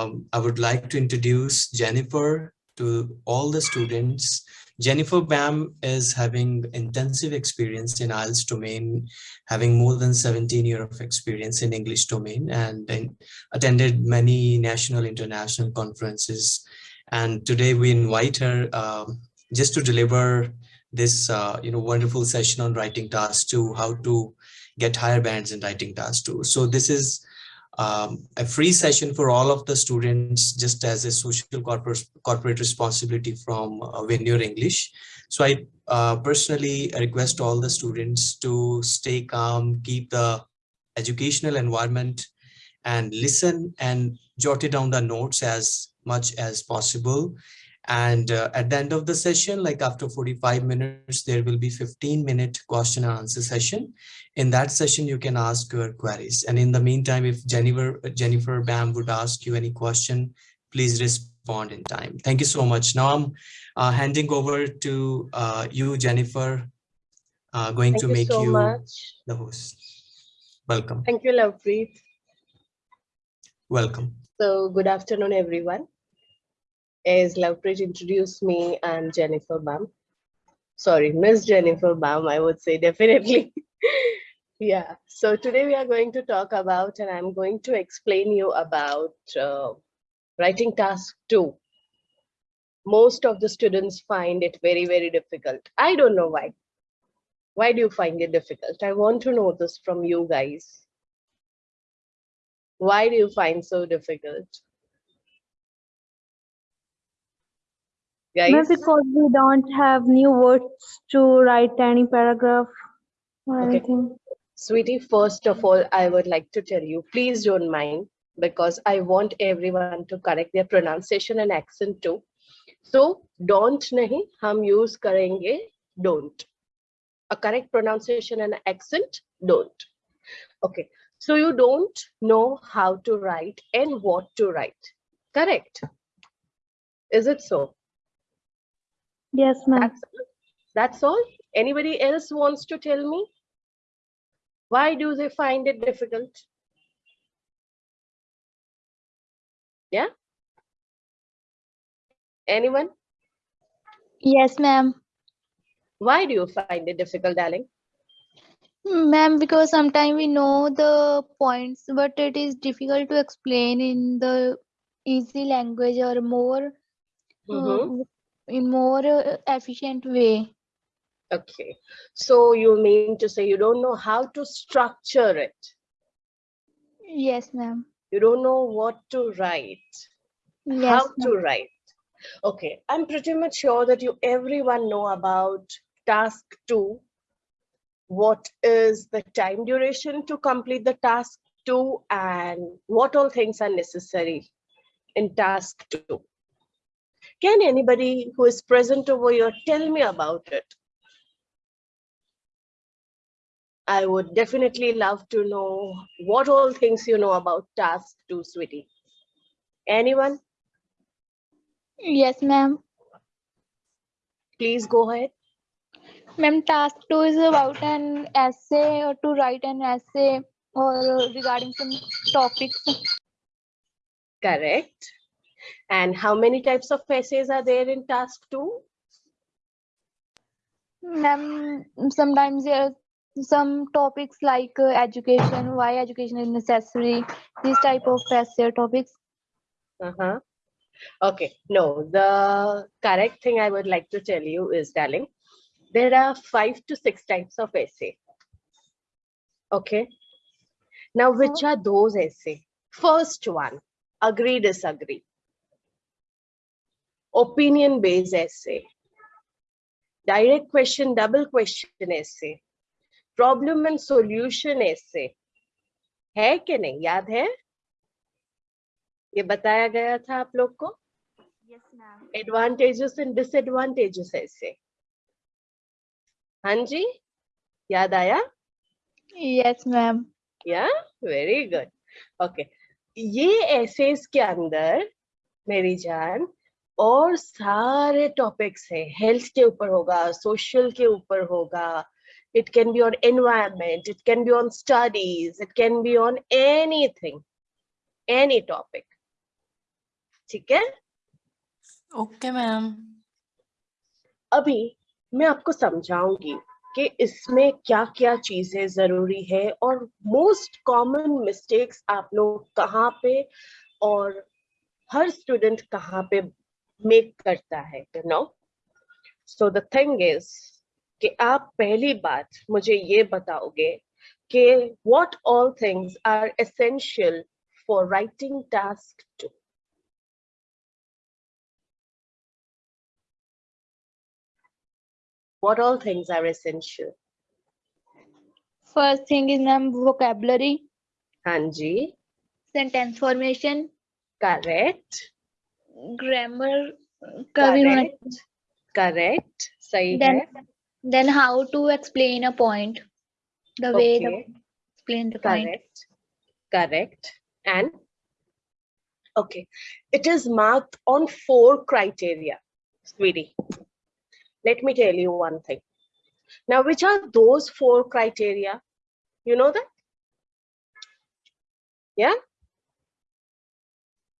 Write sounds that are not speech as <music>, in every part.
um, I would like to introduce Jennifer to all the students. Jennifer Bam is having intensive experience in IELTS domain, having more than 17 years of experience in English domain and attended many national international conferences. And today we invite her um, just to deliver this uh, you know wonderful session on writing tasks to how to get higher bands in writing tasks two. So this is um, a free session for all of the students just as a social corporate, corporate responsibility from uh, English. So I uh, personally request all the students to stay calm, keep the educational environment and listen and jot it down the notes as much as possible. And uh, at the end of the session, like after 45 minutes, there will be 15 minute question and answer session. In that session, you can ask your queries. And in the meantime, if Jennifer, Jennifer Bam would ask you any question, please respond in time. Thank you so much. Now I'm uh, handing over to uh, you, Jennifer, uh, going Thank to you make so you much. the host. Welcome. Thank you, Lovepreet. Welcome. So good afternoon, everyone as Lovepreet introduced me, I'm Jennifer Bam. Sorry, Miss Jennifer Bam, I would say <laughs> definitely. yeah, so today we are going to talk about, and I'm going to explain you about uh, writing task two. Most of the students find it very, very difficult. I don't know why. Why do you find it difficult? I want to know this from you guys. Why do you find so difficult? Guys? because we don't have new words to write any paragraph or okay. anything. Sweetie, first of all, I would like to tell you, please don't mind because I want everyone to correct their pronunciation and accent too. So don't nahi, hum use karenge don't. A correct pronunciation and accent, don't. Okay, so you don't know how to write and what to write. Correct? Is it so? Yes, ma'am. That's, that's all. Anybody else wants to tell me? Why do they find it difficult? Yeah? Anyone? Yes, ma'am. Why do you find it difficult, darling? Ma'am, because sometimes we know the points, but it is difficult to explain in the easy language or more mm -hmm. uh, in more uh, efficient way. Okay, so you mean to say you don't know how to structure it? Yes, ma'am. You don't know what to write, yes, how to write. Okay, I'm pretty much sure that you everyone know about task two. What is the time duration to complete the task two and what all things are necessary in task two? Can anybody who is present over here tell me about it? I would definitely love to know what all things you know about task two, sweetie. Anyone? Yes, ma'am. Please go ahead. Ma'am, task two is about an essay or to write an essay or regarding some topics. Correct. And how many types of essays are there in task two? Um, sometimes there are some topics like uh, education, why education is necessary, these type of essay topics. Uh-huh. Okay, no, the correct thing I would like to tell you is, darling, there are five to six types of essay. Okay. Now, which are those essay? First one, agree, disagree opinion based essay, direct question, double question essay, problem and solution essay. है कि नहीं याद है ये बताया गया था आप लोग को एडवांटेजेस एंड डिसएडवांटेजेस ऐसे हाँ जी याद आया yes ma'am yeah very good okay ये एसेस के अंदर मेरी जान और सारे टॉपिक्स है। हेल्थ के ऊपर होगा सोशल के ऊपर होगा। It can be on environment it can be on studies it can be on anything any topic. ठीक है? ओके मैम अभी मैं आपको समझाऊँगी कि इसमें क्या क्या चीज़ें ज़रूरी है और मोस्ट कॉमन मिस्टेक्स आप लोग कहाँ पे और हर स्टूडेंट कहाँ पे मेक करता है you know so the thing is कि आप पहली बात मुझे ये बताओगे कि what all things are essential for writing task 2 what all things are essential First thing is ma'am vocabulary, hanji sentence formation, correct grammar का भी होना correct correct सही then है then how to explain a point the way the Okay. explain the point correct correct and okay it is marked on four criteria sweetie let me tell you one thing now which are those four criteria you know that yeah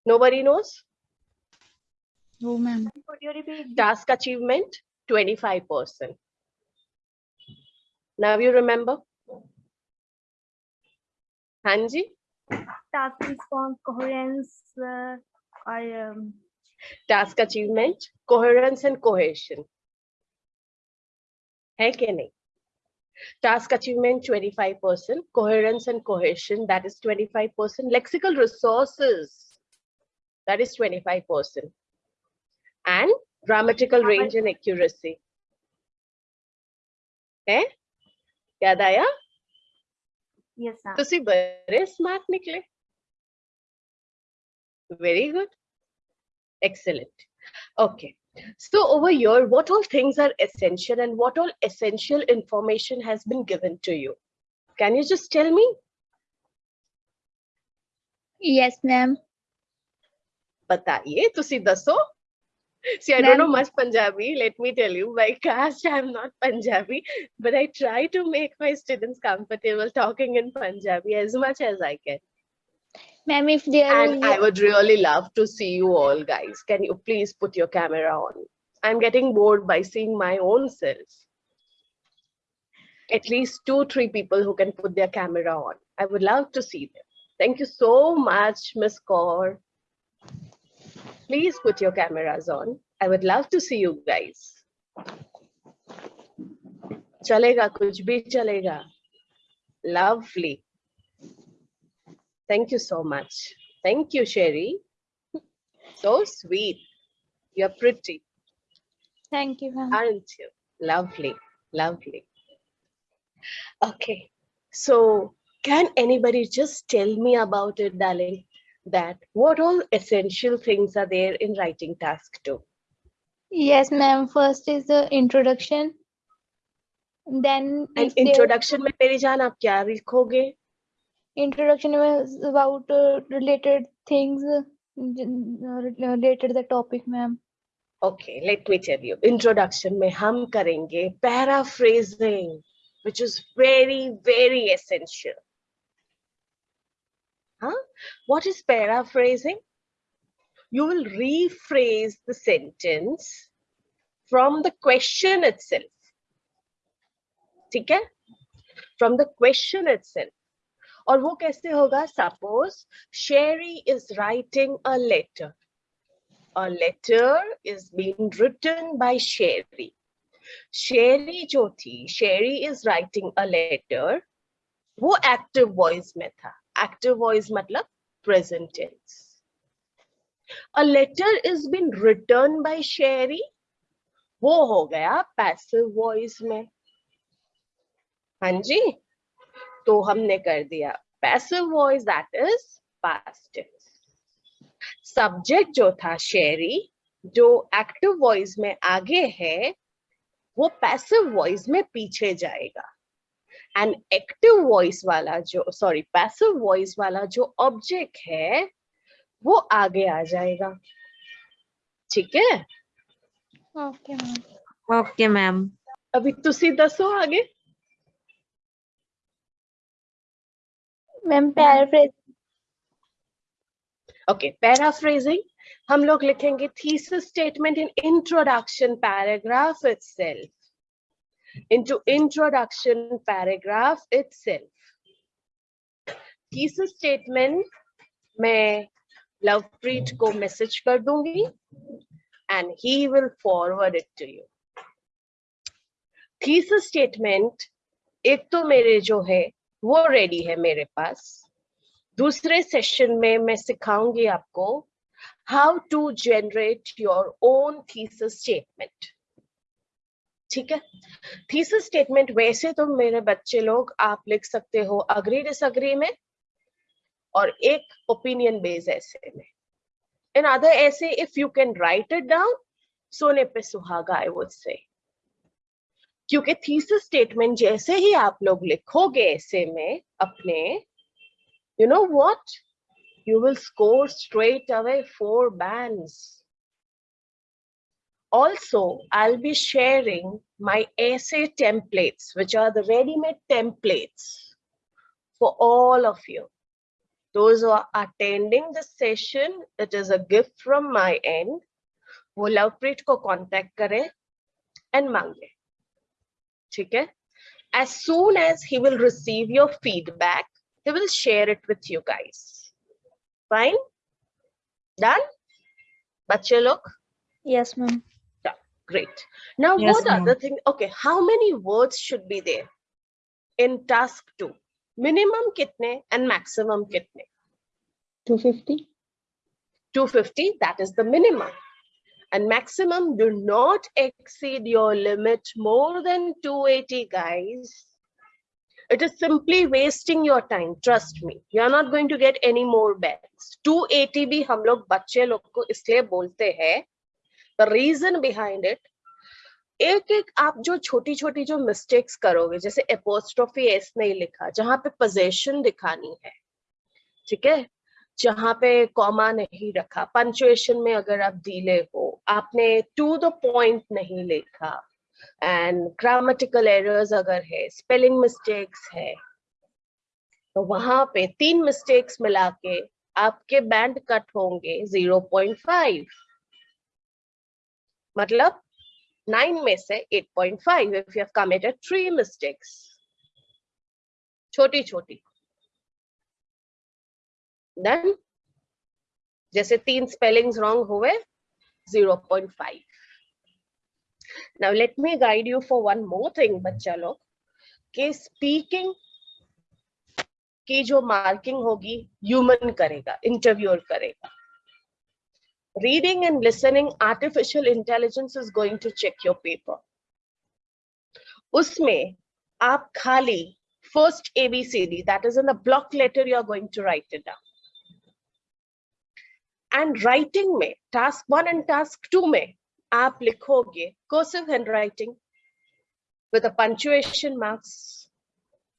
nobody knows oh ma'am task achievement 25 percent now you remember hanji task response coherence uh, or um, task achievement coherence and cohesion है कि नहीं task achievement 25% coherence and cohesion that is 25% lexical resources that is 25% and grammatical range and accuracy. Okay? याद आया? Yes, sir. तुसी बड़े smart निकले. Very good. Excellent. Okay. So over here, what all things are essential and what all essential information has been given to you? Can you just tell me? Yes, ma'am. Bataye. Tusi दसो. See, I don't know much Punjabi. Let me tell you, by caste, I'm not Punjabi, but I try to make my students comfortable talking in Punjabi as much as I can. ma'am if there And I would really love to see you all, guys. Can you please put your camera on? I'm getting bored by seeing my own self. At least two, three people who can put their camera on. I would love to see them. Thank you so much, Miss Kaur. Please put your cameras on. I would love to see you guys. Chalega, kuch bhi chalega. Lovely. Thank you so much. Thank you, Sherry. So sweet. You're pretty, thank you ma'am aren't you? Lovely, lovely. Okay, so can anybody just tell me about it, darling? That what all essential things are there in writing task two? yes ma'am first is the introduction then And if there- introduction में मेरी जान आप क्या लिखोगे? introduction was about uh, related things uh, j- uh, related the topic ma'am Okay, let me tell you. Introduction में हम करेंगे paraphrasing, which is very, very essential. Huh? What is paraphrasing? You will rephrase the sentence from the question itself. ठीक है? From the question itself. और वो कैसे होगा? Suppose Sherry is writing a letter. A letter is being written by Sherry. Sherry जो थी, Sherry is writing a letter. वो active voice में था. एक्टिव वॉइस मतलब present tense a letter is been return by Sherry वो हो गया passive voice में. हाँ जी? तो हमने कर दिया passive voice that is past subject जो था शेरी जो एक्टिव वॉइस में आगे है, वो पैसिव वॉइस में पीछे जाएगा. एंड एक्टिव वॉइस वाला जो सॉरी पैसिव वॉइस वाला जो ऑब्जेक्ट है वो आगे आ जाएगा। ठीक है? Okay ma'am. ओके मैम अभी तुसी दसो आगे। Paraphrase ओके पैराफ्रेजिंग हम लोग लिखेंगे thesis statement in introduction paragraph itself. Into introduction paragraph itself thesis statement मैं लवप्रीत को मैसेज कर दूँगी and he will forward it to you thesis statement एक तो मेरे जो है वो रेडी है मेरे पास दूसरे सेशन में मैं सिखाऊँगी आपको how to generate your own thesis statement ठीक है? थीसिस स्टेटमेंट वैसे तो मेरे बच्चे लोग आप लिख सकते हो अग्री डिसअग्री में और एक ओपिनियन बेस ऐसे में। In other essay if you can write it down सोने पे सुहागा आई वुड से क्योंकि थीसिस स्टेटमेंट जैसे ही आप लोग लिखोगे ऐसे में अपने you know what you will score straight away four bands also i'll be sharing my essay templates which are the ready-made templates for all of you those who are attending the session it is a gift from my end वो लवप्रीत को contact करे and मांगे ठीक है as soon as he will receive your feedback he will share it with you guys fine done बच्चे लोग Yes, ma'am. great now Yes, what ma'am. other thing okay how many words should be there in task 2 minimum kitne and maximum kitne 250? 250 that is the minimum and maximum do not exceed your limit more than 280 guys it is simply wasting your time trust me you are not going to get any more bets 280 भी हम लोग बच्चे लोग को इसलिए बोलते हैं reason behind it, एक एक आप जो छोटी छोटी जो मिस्टेक्स करोगे, जैसे एपोस्ट्रोफी एस नहीं लिखा, जहाँ पे पोजेशन दिखानी है, ठीक है? जहाँ पे कॉमा नहीं रखा पंचुएशन में अगर आप डीले हो, आपने टू द पॉइंट नहीं लिखा एंड ग्रामेटिकल एरर्स अगर है स्पेलिंग मिस्टेक्स है तो वहाँ पे तीन मिस्टेक्स मिला के आपके बैंड कट होंगे 0.5 मतलब नाइन में से eight point five if you committed three mistakes छोटी छोटी देन जैसे तीन स्पेलिंग्स रॉन्ग हुए zero point five now let me guide you for one more thing बच्चा लोग, कि स्पीकिंग की जो मार्किंग होगी ह्यूमन करेगा इंटरव्यूअर करेगा। reading and listening artificial intelligence is going to check your paper. Usme aap khali first abcd that is in the block letter you are going to write it down. And writing me task 1 and task 2 me aap likhoge cursive handwriting with the punctuation marks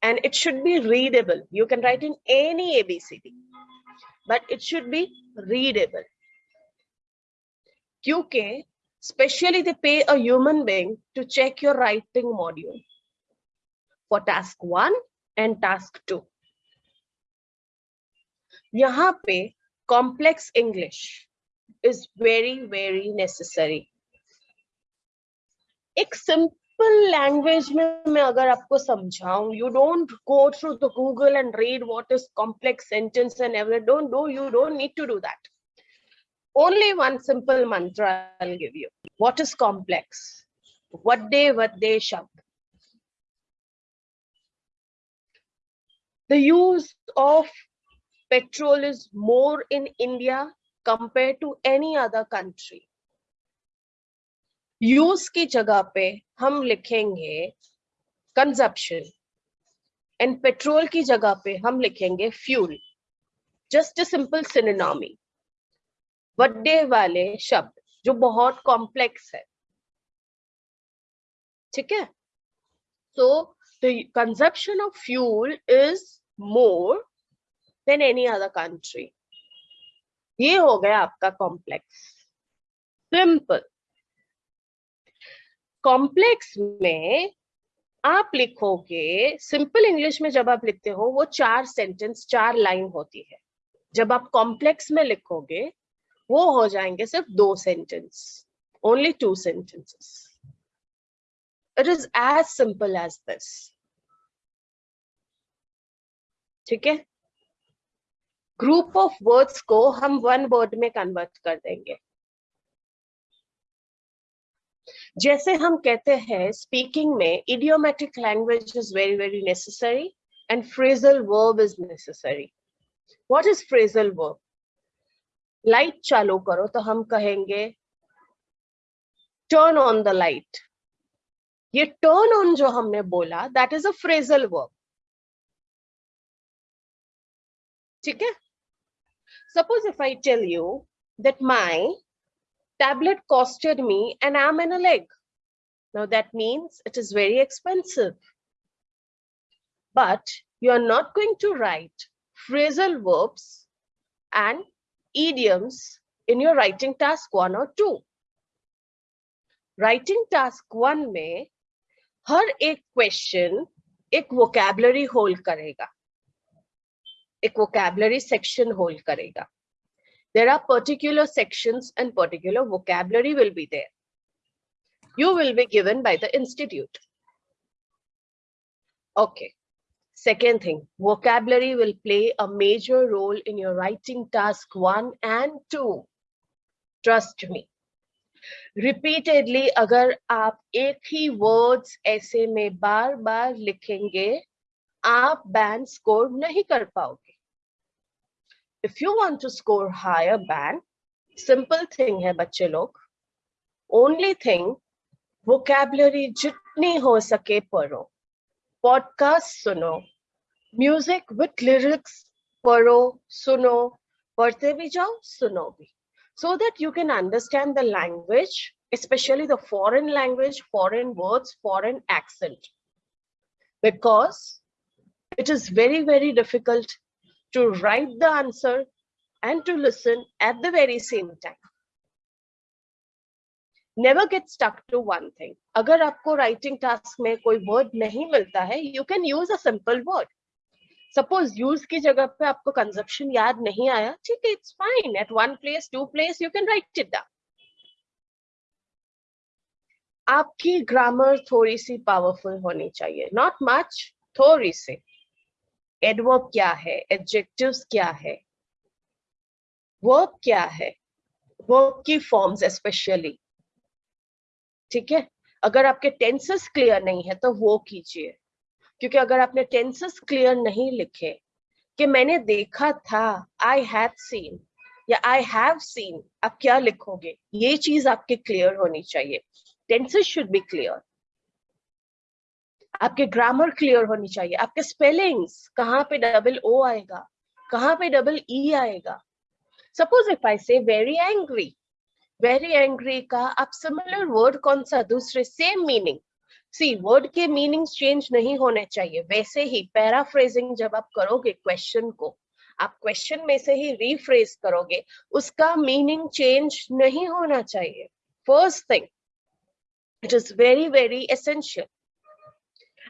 and it should be readable. You can write in any abcd but it should be readable. क्योंकि specially they pay a human being to check your writing module for task 1 and task 2 यहाँ पे complex English is very very necessary एक simple language में मैं अगर आपको समझाऊं you don't go through the Google and read what is complex sentence and everything don't do you don't need to do that only one simple mantra I'll give you. What is complex? What day, what day shabd. The use of petrol is more in India compared to any other country. Use की जगह पे हम लिखेंगे consumption and petrol की जगह पे हम लिखेंगे fuel. Just a simple synonymy. बड़े वाले शब्द, जो बहुत कॉम्प्लेक्स है। ठीक है? So, the consumption of fuel is more than any other country. ये हो गया आपका कॉम्प्लेक्स सिंपल कॉम्प्लेक्स में आप लिखोगे सिंपल इंग्लिश में जब आप लिखते हो, वो चार सेंटेंस चार लाइन होती है। जब आप कॉम्प्लेक्स में लिखोगे वो हो जाएँगे सिर्फ़ दो sentence only two sentences it is as simple as this ठीक है? ग्रुप ऑफ़ वर्ड्स को हम वन वर्ड में कन्वर्ट कर देंगे. जैसे हम कहते हैं स्पीकिंग में idiomatic language is very very necessary and phrasal verb is necessary what is phrasal verb light चालू करो तो हम कहेंगे टर्न ऑन द लाइट ये टर्न ऑन जो हमने बोला that is a phrasal verb ठीक है? Suppose if I tell you that my tablet costed me and I am an a leg now that means it is very expensive but you are not going to write phrasal verbs and idioms in your writing task one or two. Writing task one में हर एक question एक vocabulary hold करेगा एक vocabulary section hold करेगा there are particular sections and particular vocabulary will be there. You will be given by the institute. Okay. Second thing, vocabulary will play a major role in your writing task one and two. Trust me. Repeatedly, अगर आप एक ही words ऐसे में बार बार लिखेंगे, आप band score नहीं कर पाओगे. if you want to score higher band simple thing hai bachche log only thing vocabulary jitni ho sake paro podcast suno music with lyrics paro suno padhte bhi jao suno bhi so that you can understand the language especially the foreign language foreign words foreign accent because it is very very difficult to write the answer and to listen at the very same time. Never get stuck to one thing. अगर आपको writing task में कोई word नहीं मिलता है, you can use a simple word. Suppose use की जगह पे आपको conjunction याद नहीं आया, ठीक है, it's fine at one place two place you can write it down. आपकी ग्रामर थोड़ी सी पावरफुल होनी चाहिए, नॉट मच थोड़ी सी. एडवर्ब क्या है? एडजेक्टिव्स क्या है? वर्ब क्या है? वर्ब की फॉर्म्स स्पेशली ठीक है? अगर आपके टेंसेस क्लियर नहीं है तो वो कीजिए. क्योंकि अगर आपने टेंसेस क्लियर नहीं लिखे, कि मैंने देखा था आई हैव सीन या आई हैव सीन आप क्या लिखोगे? ये चीज़ आपके क्लियर होनी चाहिए। टेंसेस शुड बी क्लियर आपके ग्रामर क्लियर होनी चाहिए। आपके स्पेलिंग्स कहाँ पे डबल ओ आएगा? कहाँ पे डबल ई e आएगा? Suppose if I say very angry very angry का आप सिमिलर वर्ड कौन सा? दूसरे सेम मीनिंग सी वर्ड के मीनिंग चेंज नहीं होने चाहिए वैसे ही पैराफ्रेजिंग जब आप करोगे क्वेश्चन को आप क्वेश्चन में से ही रीफ्रेज करोगे उसका मीनिंग चेंज नहीं होना चाहिए first thing it is very very essential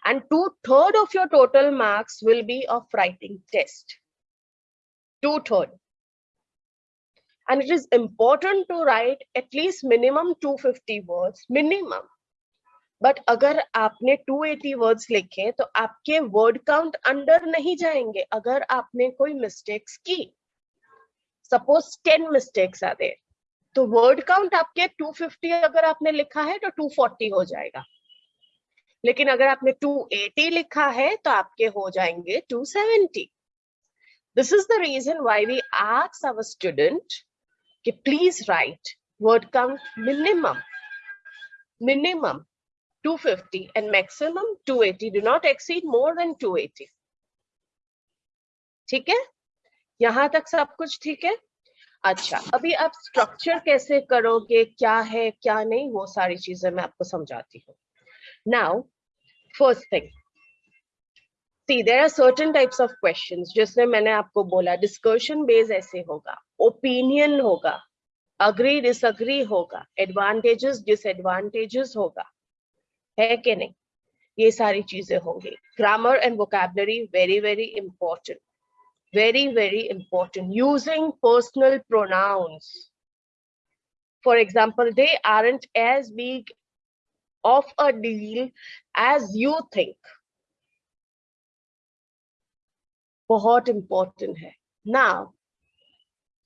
and two-third of your total marks will be of writing test. Two-third. And it is important to write at least minimum 250 words, minimum. But अगर आपने 280 words लिखे तो आपके word count under नहीं जाएँगे, अगर आपने कोई मिस्टेक्स की। सपोज़ 10 मिस्टेक्स आ दे तो वर्ड काउंट आपके 250 अगर आपने लिखा है तो 240 हो जाएगा। लेकिन अगर आपने 280 लिखा है तो आपके हो जाएँगे 270 this is the reason why we ask our student कि please write word count minimum minimum 250 and maximum 280 do not exceed more than 280 ठीक है यहाँ तक सब कुछ ठीक है अच्छा अभी आप स्ट्रक्चर कैसे करोगे क्या है क्या नहीं वो सारी चीज़ें मैं आपको समझाती हूँ. See, there are certain types of questions. जिसमें मैंने आपको बोला discussion based ऐसे होगा, opinion होगा, agree disagree होगा, advantages disadvantages होगा, है कि नहीं? ये सारी चीज़ें होंगी। Grammar and vocabulary very very important very very important using personal pronouns for example they aren't as big of a deal as you think बहुत इंपॉर्टेंट है। ना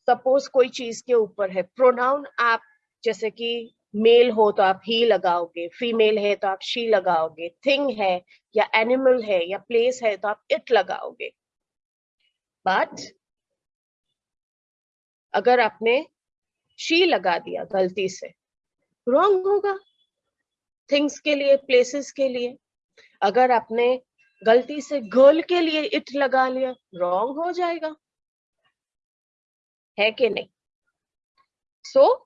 सपोज़ कोई चीज़ के ऊपर है। प्रोनाउन आप, जैसे कि मेल हो तो आप ही लगाओगे फीमेल है तो आप शी लगाओगे थिंग है या एनिमल है या प्लेस है तो आप इट लगाओगे। बट अगर आपने शी लगा दिया गलती से रॉन्ग होगा। थिंग्स के लिए प्लेसेस के लिए। अगर आपने गलती से गर्ल के लिए इट लगा लिया रॉन्ग हो जाएगा। है कि नहीं? सो so,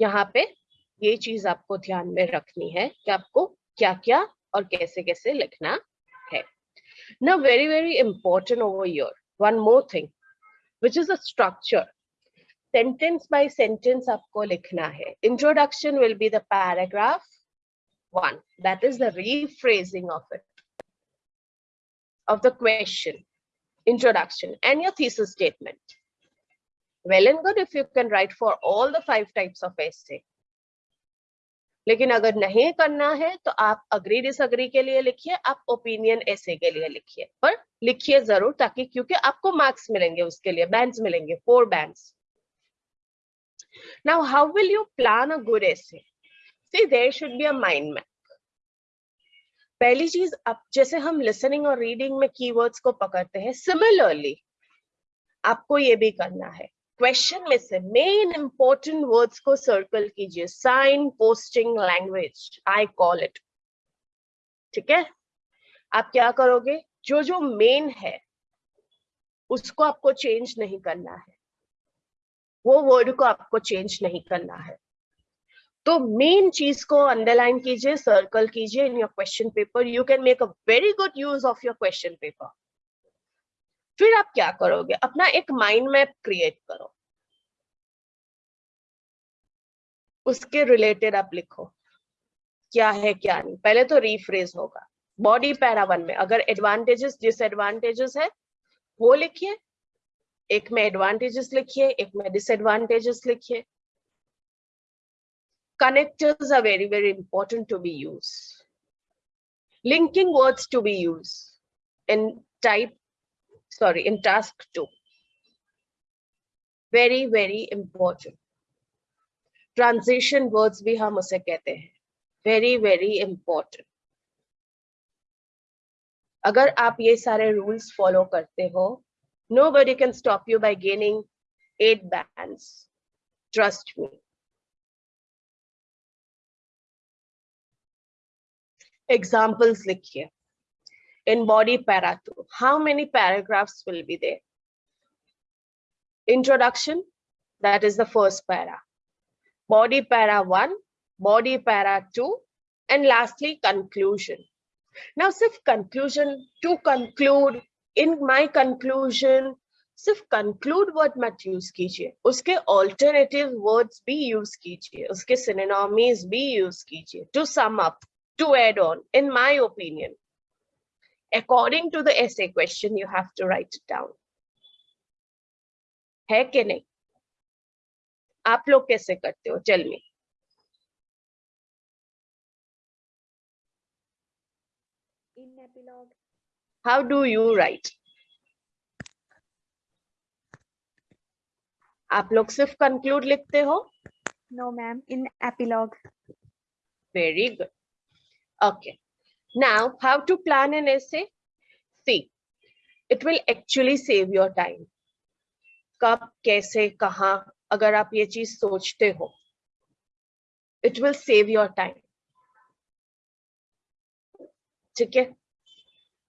यहाँ पे ये चीज आपको ध्यान में रखनी है कि आपको क्या क्या और कैसे कैसे लिखना है now very very important over here one more thing which is a structure sentence by sentence आपको लिखना है introduction will be the paragraph one that is the rephrasing of it of the question introduction and your thesis statement well and good if you can write for all the five types of essay लेकिन अगर नहीं करना है तो आप agree disagree के लिए लिखिए, आप ओपिनियन ऐसे के लिए लिखिए, पर लिखिए ज़रूर ताकि, क्योंकि आपको मार्क्स मिलेंगे उसके लिए बैंड्स मिलेंगे four bands now how will you plan a good essay see there should be a map पहली चीज़, अब जैसे हम लिसनिंग और रीडिंग में कीवर्ड्स को पकड़ते हैं सिमिलरली आपको ये भी करना है। क्वेश्चन में से मेन इंपॉर्टेंट वर्ड्स को सर्कल कीजिए. Sign posting language I call it ठीक है? आप क्या करोगे? जो जो मेन है, उसको आपको चेंज नहीं करना है। वो वर्ड को आपको चेंज नहीं करना है। तो मेन चीज़ को अंडरलाइन कीजिए सर्कल कीजिए in your question paper you can make a very good use of your question paper फिर आप क्या करोगे? अपना एक माइंड मैप क्रिएट करो। उसके रिलेटेड आप लिखो। क्या है, क्या नहीं? पहले तो रीफ्रेज होगा। बॉडी पैरा वन में, अगर एडवांटेजेस डिसएडवांटेजेस है, वो लिखिए। एक में एडवांटेजेस लिखिए, एक में डिसएडवांटेजेस लिखिए। Connectors are very very important to be used linking words to be used in type sorry, in task two. Very, very important. Transition words भी हम उसे कहते हैं. वेरी वेरी इंपॉर्टेंट अगर आप ये सारे रूल्स फॉलो करते हो nobody can stop you by gaining eight band trust me examples लिखिए. in body para 2 how many paragraphs will be there introduction that is the first para body para 1 body para 2 and lastly conclusion now sif conclusion to conclude in my conclusion सिर्फ conclude word मत use कीजिए उसके alternative words भी use कीजिए उसके synonyms भी use कीजिए to sum up to add on, in my opinion. According to the essay question, you have to write it down. है कि नहीं आप लोग कैसे करते हो tell me In epilogue. How do you write? आप लोग सिर्फ़ कंक्लूड लिखते हो No, ma'am. In epilogue. Very good. Okay. Now, how to plan an essay? See, it will actually save your time. कब कैसे कहाँ अगर आप ये चीज़ सोचते हो it will save your time. ठीक है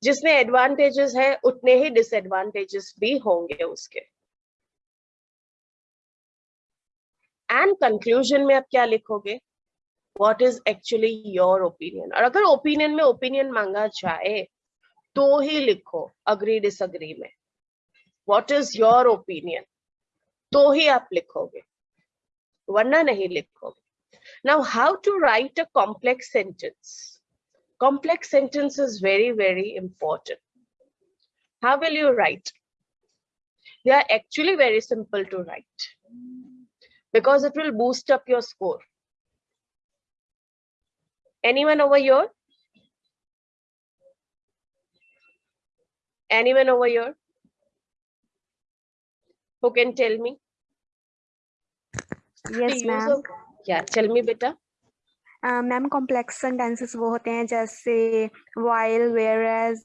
जिसमें एडवांटेजेस है उतने ही डिसएडवांटेजेस भी होंगे उसके एंड कंक्लूजन में आप क्या लिखोगे what is actually your opinion और अगर ओपिनियन में ओपिनियन मांगा जाए तो ही लिखो अग्री डिसअग्री में what is your opinion तो ही आप लिखोगे वरना नहीं लिखोगे now how to write a complex sentence complex sentence is very very important how will you write they are actually very simple to write because it will boost up your score. Anyone over here? Anyone over here? Who can tell me? yes of- Yeah, tell me, beta. Ma'am complex sentences वो होते हैं जैसे while whereas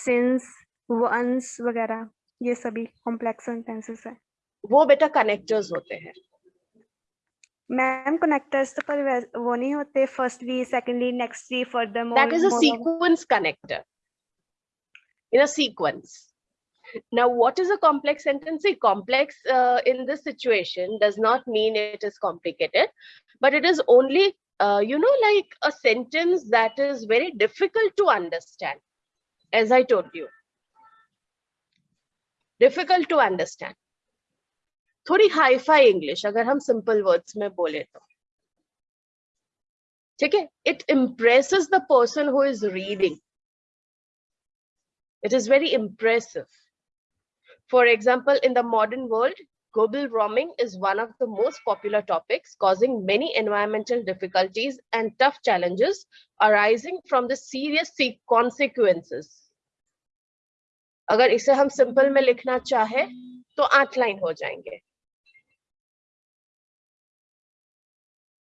since once वगैरह ये सभी complex sentences है वो बेटा कनेक्टर्स होते हैं मैम कनेक्टर्स तो पर वैस- वो नहीं होते firstly secondly nextly further that is a sequence connector in a sequence now what is a complex sentence see complex uh, in this situation does not mean it is complicated but it is only uh, you know like a sentence that is very difficult to understand as i told you difficult to understand थोड़ी hi fi English अगर हम simple words में बोले तो ठीक है it impresses the person who is reading it is very impressive for example in the modern world global warming is one of the most popular topics causing many environmental difficulties and tough challenges arising from the serious consequences अगर इसे हम simple में लिखना चाहे तो आठ line हो जाएँगे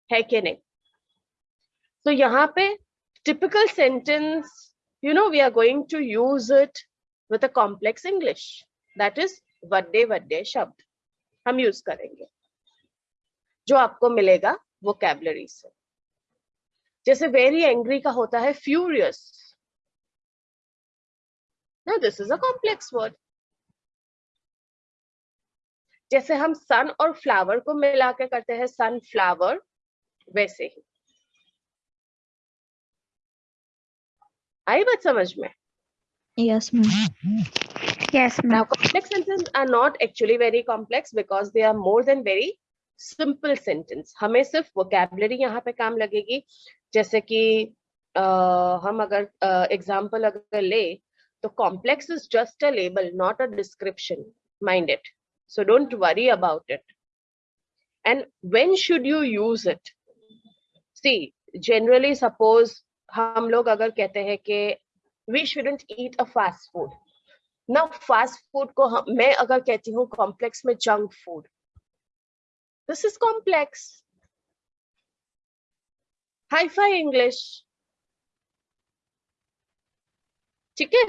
है कि नहीं? तो यहाँ पे typical sentence you know we are going to use it with a complex English that is वे वड्डे शब्द हम यूज़ करेंगे। जो आपको मिलेगा वो कैबलरी से। जैसे वेरी एंग्री का होता है furious this is a complex word जैसे हम सन और फ्लावर को मिला के करते हैं सन फ्लावर वैसे ही। आई बात समझ में? Yes yes now complex sentence are not actually very complex because they are more than very simple sentence हमें सिर्फ़ वोकेबलरी यहाँ पे काम लगेगी। जैसे कि uh, हम अगर एग्ज़ाम्पल uh, अगर ले तो complex is just a label not a description mind it so don't worry about it and when should you use it see generally suppose हम लोग अगर कहते हैं कि we shouldn't eat a fast food न फास्ट फ़ूड को हम, मैं अगर कहती हूँ कॉम्प्लेक्स में junk food this is complex hi fi English ठीक है?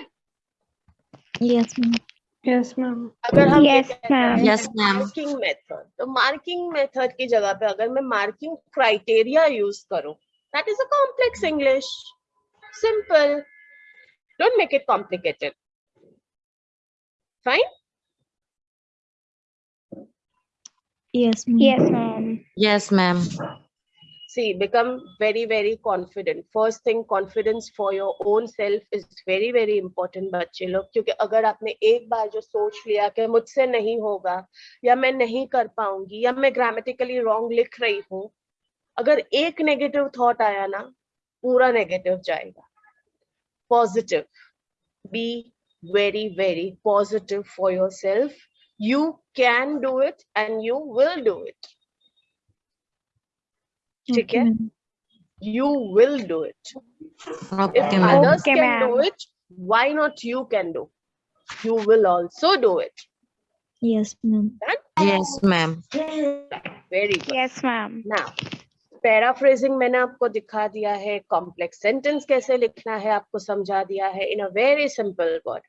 Ma'am. yes ma'am अगर हम ये Yes, कहते ma'am. हैं Yes, ma'am. मार्किंग मेथड तो मार्किंग मेथड की जगह पे अगर मैं मार्किंग क्राइटेरिया यूज़ करूँ that is a complex English simple don't make it complicated fine Yes, ma'am. yes ma'am Yes, ma'am. See become very very confident first thing confidence for your own self is very very important बच्चे लोग क्योंकि अगर आपने एक बार जो सोच लिया कि मुझसे नहीं होगा या मैं नहीं कर पाऊँगी या मैं ग्रामेटिकली रॉन्ग लिख रही हूँ अगर एक नेगेटिव थॉट आया ना पूरा नेगेटिव जाएगा positive be very very positive for yourself you can do it and you will do it ठीक है? You will do it can do it why not you can do you will also do it yes ma'am yes ma'am very good yes ma'am ना paraphrasing मैंने आपको दिखा दिया है complex sentence कैसे लिखना है आपको समझा दिया है in a very simple word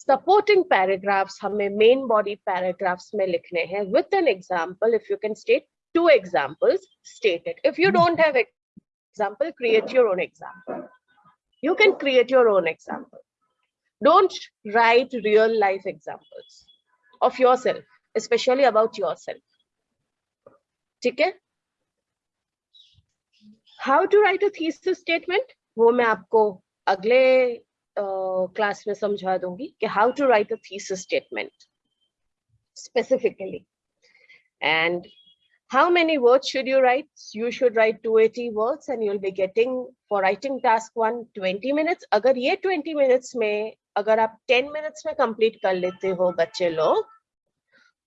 supporting paragraphs हमें मेन बॉडी पैराग्राफ्स में लिखने हैं with an example if you can state to examples state it if you don't have example create your own example you can create your own example don't write real life examples of yourself especially about yourself ठीक है how to write a thesis statement वो मैं आपको अगले class में समझा दूंगी कि how to write a thesis statement specifically and how many words should you write? You should write 280 words and you'll be getting, for writing task one 20 minutes. अगर ये 20 minutes में, अगर आप 10 मिनट्स में कंप्लीट कर लेते हो बच्चे लोग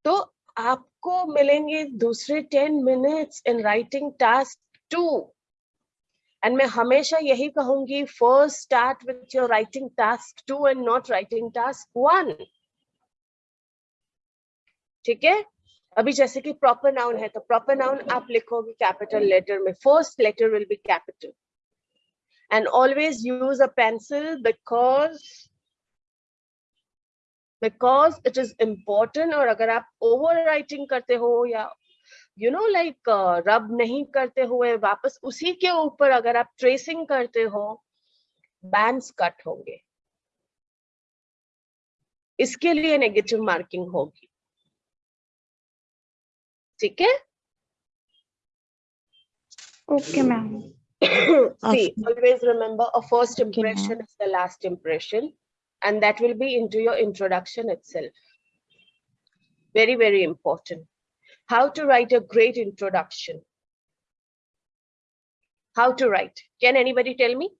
तो आपको मिलेंगे दूसरे 10 minutes in writing task two and मैं हमेशा यही कहूँगी first start with your writing task two and not writing task one ठीक है? अभी जैसे कि प्रॉपर नाउन है तो प्रॉपर नाउन आप लिखोगे कैपिटल लेटर में first letter will be capital and always use a pencil because because it is important और अगर आप ओवर राइटिंग करते हो या यू नो लाइक रब नहीं करते हुए वापस उसी के ऊपर अगर आप ट्रेसिंग करते हो बैंड्स कट होंगे. इसके लिए नेगेटिव मार्किंग होगी. ठीक है okay ma'am <coughs> see always remember a first Okay, ma'am. impression is the last impression and that will be into your introduction itself very very important how to write a great introduction how to write can anybody tell me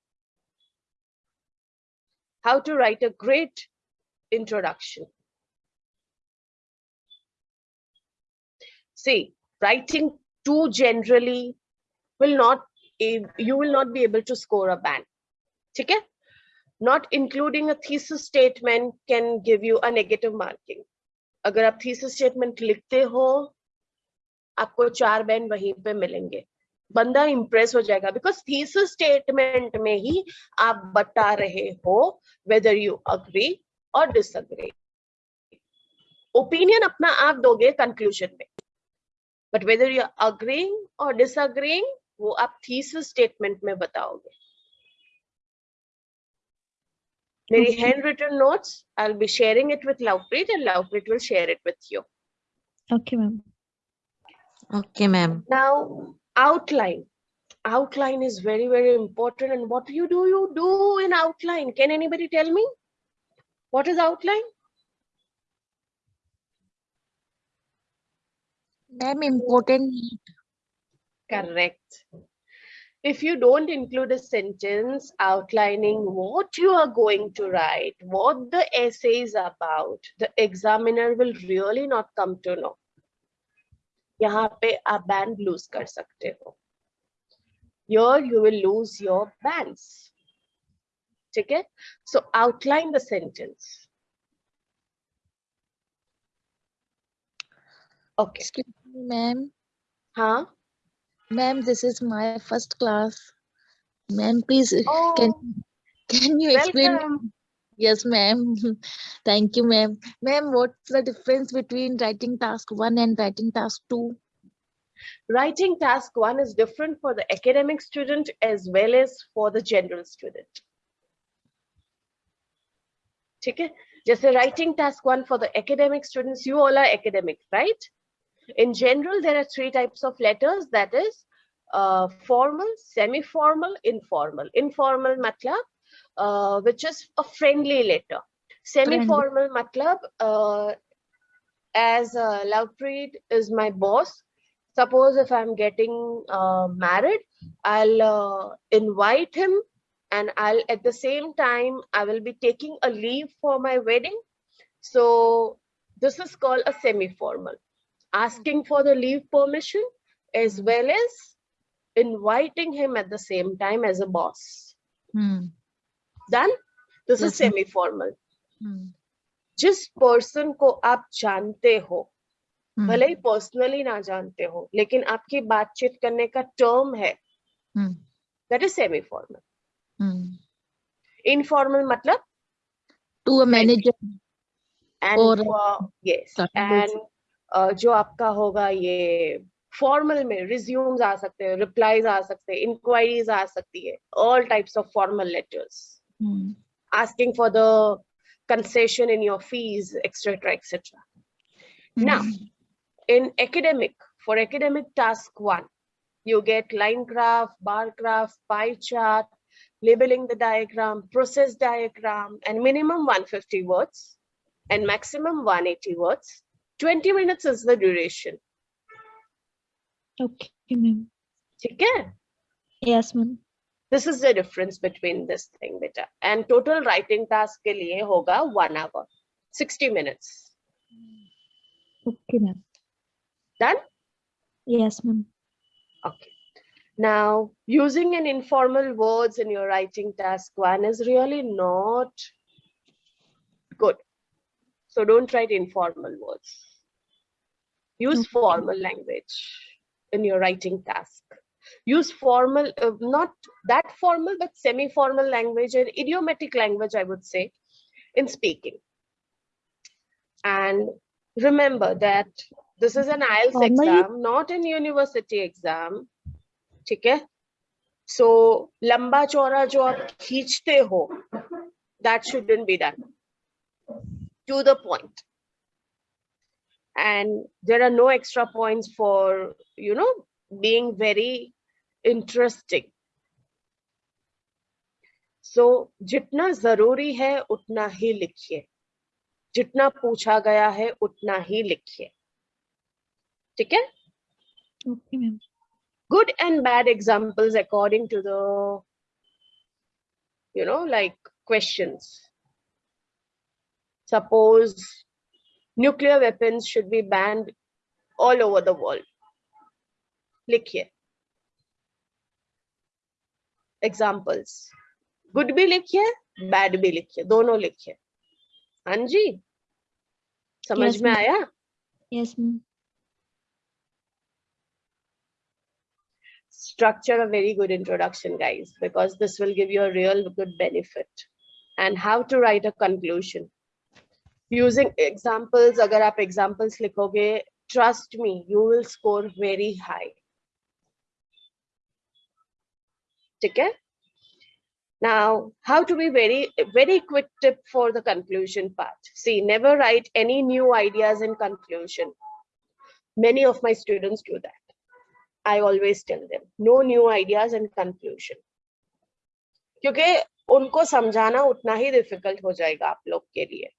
how to write a great introduction See writing too generally will not you will not be able to score a band okay not including a thesis statement can give you a negative marking अगर आप thesis statement लिखते हो आपको चार band वहीं पे मिलेंगे बंदा impress हो जाएगा because thesis statement में ही आप बता रहे हो whether you agree or disagree opinion अपना आप दोगे conclusion में but whether you're agreeing or disagreeing वो आप thesis statement में बताओगे मेरी Okay. handwritten notes I'll be sharing it with Lovepreet and Lovepreet will share it with you Okay, ma'am. Okay, ma'am. now outline outline is very very important and what you do you do in outline can anybody tell me what is outline Ma'am, important. Correct. If you don't include a sentence outlining what you are going to write, what the essay is about, the examiner will really not come to know. यहाँ पे आप band lose कर सकते हो. Here you will lose your bands. ठीक है? So outline the sentence. Okay. Excuse me, ma'am. हाँ. Ma'am, this is my first class. Ma'am, please, uh, can Oh, can you explain? welcome. Yes, ma'am. <laughs> Thank you, ma'am. Ma'am, what's the difference between writing task one and writing task two? writing task one is different for the academic student as well as for the general student ठीक है जैसे writing task one for the academic students you all are academic right in general there are three types of letters. That is uh, formal semi formal informal. Informal matlab uh, which is a friendly letter. Semi formal matlab uh, as uh, Lovepreet is my boss. Suppose if i'm getting uh, married i'll uh, invite him and i'll at the same time i will be taking a leave for my wedding. So this is called a semi formal asking for the leave permission as well as inviting him at the same time as a boss Hmm. done this Yes, ma'am. semi formal Hmm. जिस person को आप जानते हो Hmm. भले ही personally ना जानते हो लेकिन आपकी बातचीत करने का टर्म है Hmm. That is semi formal Hmm. Informal मतलब To a manager. एंड और- यस Correct. एंड जो आपका होगा ये फॉर्मल में रिज्यूम्स आ सकते हैं रिप्लाईज आ सकते हैं इंक्वायरीज आ सकती है all types of formal letters Hmm. asking for the concession in your fees etc etc now Hmm. in academic for academic task one you get line graph bar graph pie chart labeling the diagram process diagram and minimum 150 words and maximum 180 words 20 minutes is the duration Okay, ma'am. ठीक है Yes, ma'am. This is the difference between this thing, beta. And total writing task के लिए होगा one hour, 60 minutes. Okay, ma'am. Done? Yes, ma'am. Okay. Now, using an informal words in your writing task one is really not good. So don't write informal words. Use formal language in your writing task. Use formal, uh, not that formal, but semi-formal language and idiomatic language, I would say, in speaking. And remember that this is an IELTS formal. exam, not an university exam. Okay? So, lamba chora jo aap khichte ho, that shouldn't be done. To the point and there are no extra points for you know being very interesting. So jitna zaruri hai utna hi likhiye jitna pucha gaya hai utna hi likhiye theek hai okay ma'am. Good and bad examples according to the you know like questions. Suppose nuclear weapons should be banned all over the world likhiye examples good bhi likhiye bad bhi likhiye dono likhiye हाँ जी समझ Yes, में ma'am. आया Yes, ma'am. structure a very good introduction, guys, because this will give you a real good benefit. And how to write a conclusion. Using examples, agar aap examples likhoge, trust me, you will score very high. Okay? Now, how to be very, very quick tip for the conclusion part. See, never write any new ideas in conclusion. Many of my students do that. I always tell them no new ideas and conclusion. क्योंकि उनको समझाना उतना ही difficult हो जाएगा आप लोग के लिए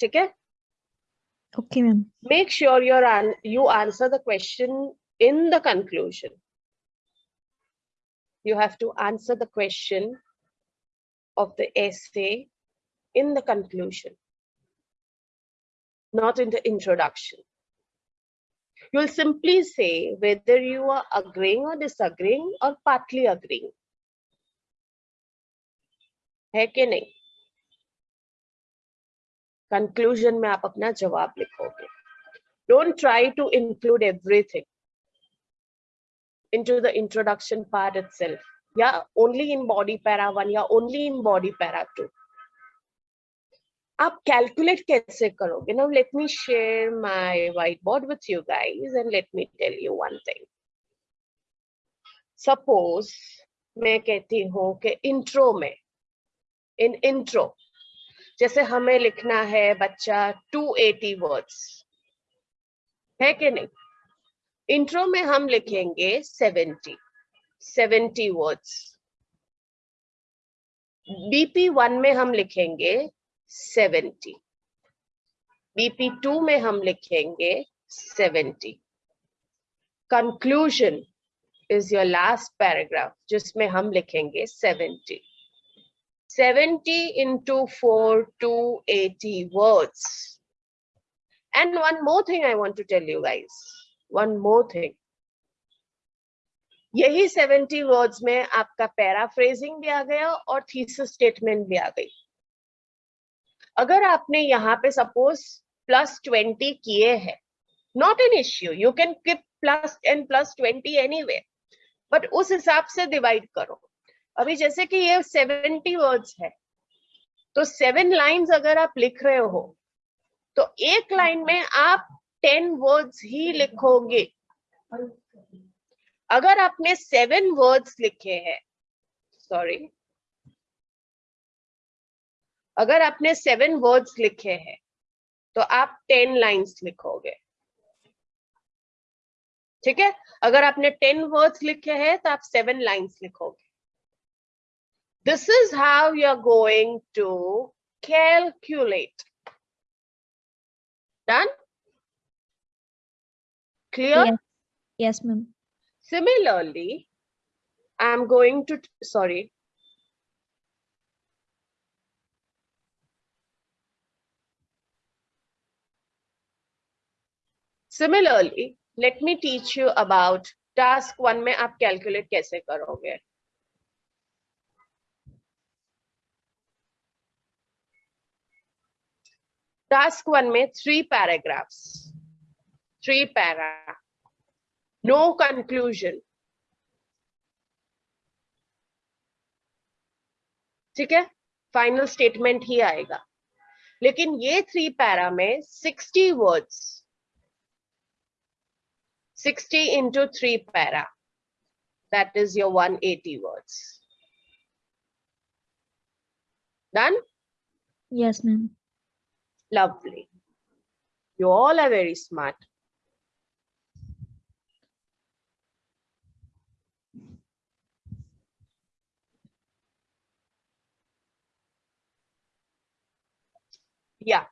ठीक है Okay, ma'am. make sure your an you answer the question in the conclusion you have to answer the question of the essay in the conclusion not in the introduction you'll simply say whether you are agreeing or disagreeing or partly agreeing है कि नहीं conclusion में आप अपना जवाब लिखोगे। Don't try to include everything into the introduction part itself. या only in body para one या only in body para two आप कैलकुलेट कैसे करोगे? Now let me share my white board with you guys and let me tell you one thing suppose मैं कहती हूँ कि intro में इन इंट्रो जैसे हमें लिखना है बच्चा 280 वर्ड्स है कि नहीं? इंट्रो में हम लिखेंगे 70 70 वर्ड्स बीपी वन में हम लिखेंगे 70 बीपी टू में हम लिखेंगे 70 conclusion is your last paragraph जिसमें हम लिखेंगे 70 70 into 4 280 words. And one more thing i want to tell you guys. One more thing. यही 70 वर्ड्स में आपका पैराफ्रेजिंग भी आ गया और थीसिस स्टेटमेंट भी आ गई। अगर आपने यहाँ पे सपोज़ प्लस 20 किए हैं not an issue you can keep plus and plus 20 anyway but उस हिसाब से डिवाइड करो। अभी जैसे कि ये 70 वर्ड्स है तो सेवन लाइंस अगर आप लिख रहे हो तो एक लाइन में आप टेन वर्ड्स ही लिखोगे। अगर आपने सेवन वर्ड्स लिखे हैं, सॉरी, अगर आपने सेवन वर्ड्स लिखे हैं तो आप टेन लाइंस लिखोगे। ठीक है? अगर आपने टेन वर्ड्स लिखे हैं तो आप सेवन लाइंस लिखोगे। This is how you're going to calculate. Done? Clear? Yes. Yes, ma'am. Similarly, I'm going to, sorry. Similarly, let me teach you about task one में आप calculate कैसे करोगे. Task वन में three paragraphs three para no conclusion ठीक है? Final statement ही आएगा. लेकिन ये थ्री पैरा में sixty words sixty into three para that is your one eighty words done Yes, ma'am. Lovely. You all are very smart. Yeah.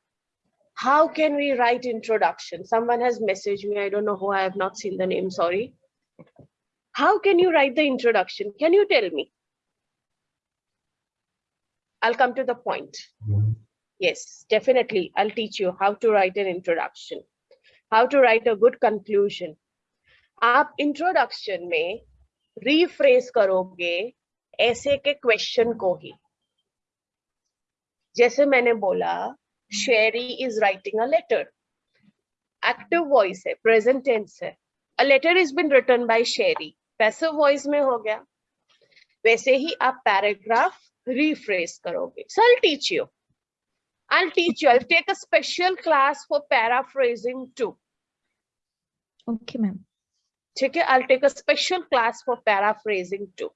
How can we write introduction? Someone has messaged me. I don't know who. I have not seen the name. Sorry. How can you write the introduction? Can you tell me? I'll come to the point mm-hmm. Yes, definitely. I'll teach you how to write an introduction, how to write a good conclusion. आप introduction में rephrase करोगे ऐसे के question को ही। जैसे मैंने बोला Sherry is writing a letter active voice है प्रेजेंट टेंस है। A letter is been written by Sherry passive voice में हो गया। वैसे ही आप पैराग्राफ रीफ्रेस करोगे। Sir teach you I'll teach you. I'll take a special class for paraphrasing too. Okay, ma'am. ठीक है? I'll take a special class for paraphrasing too.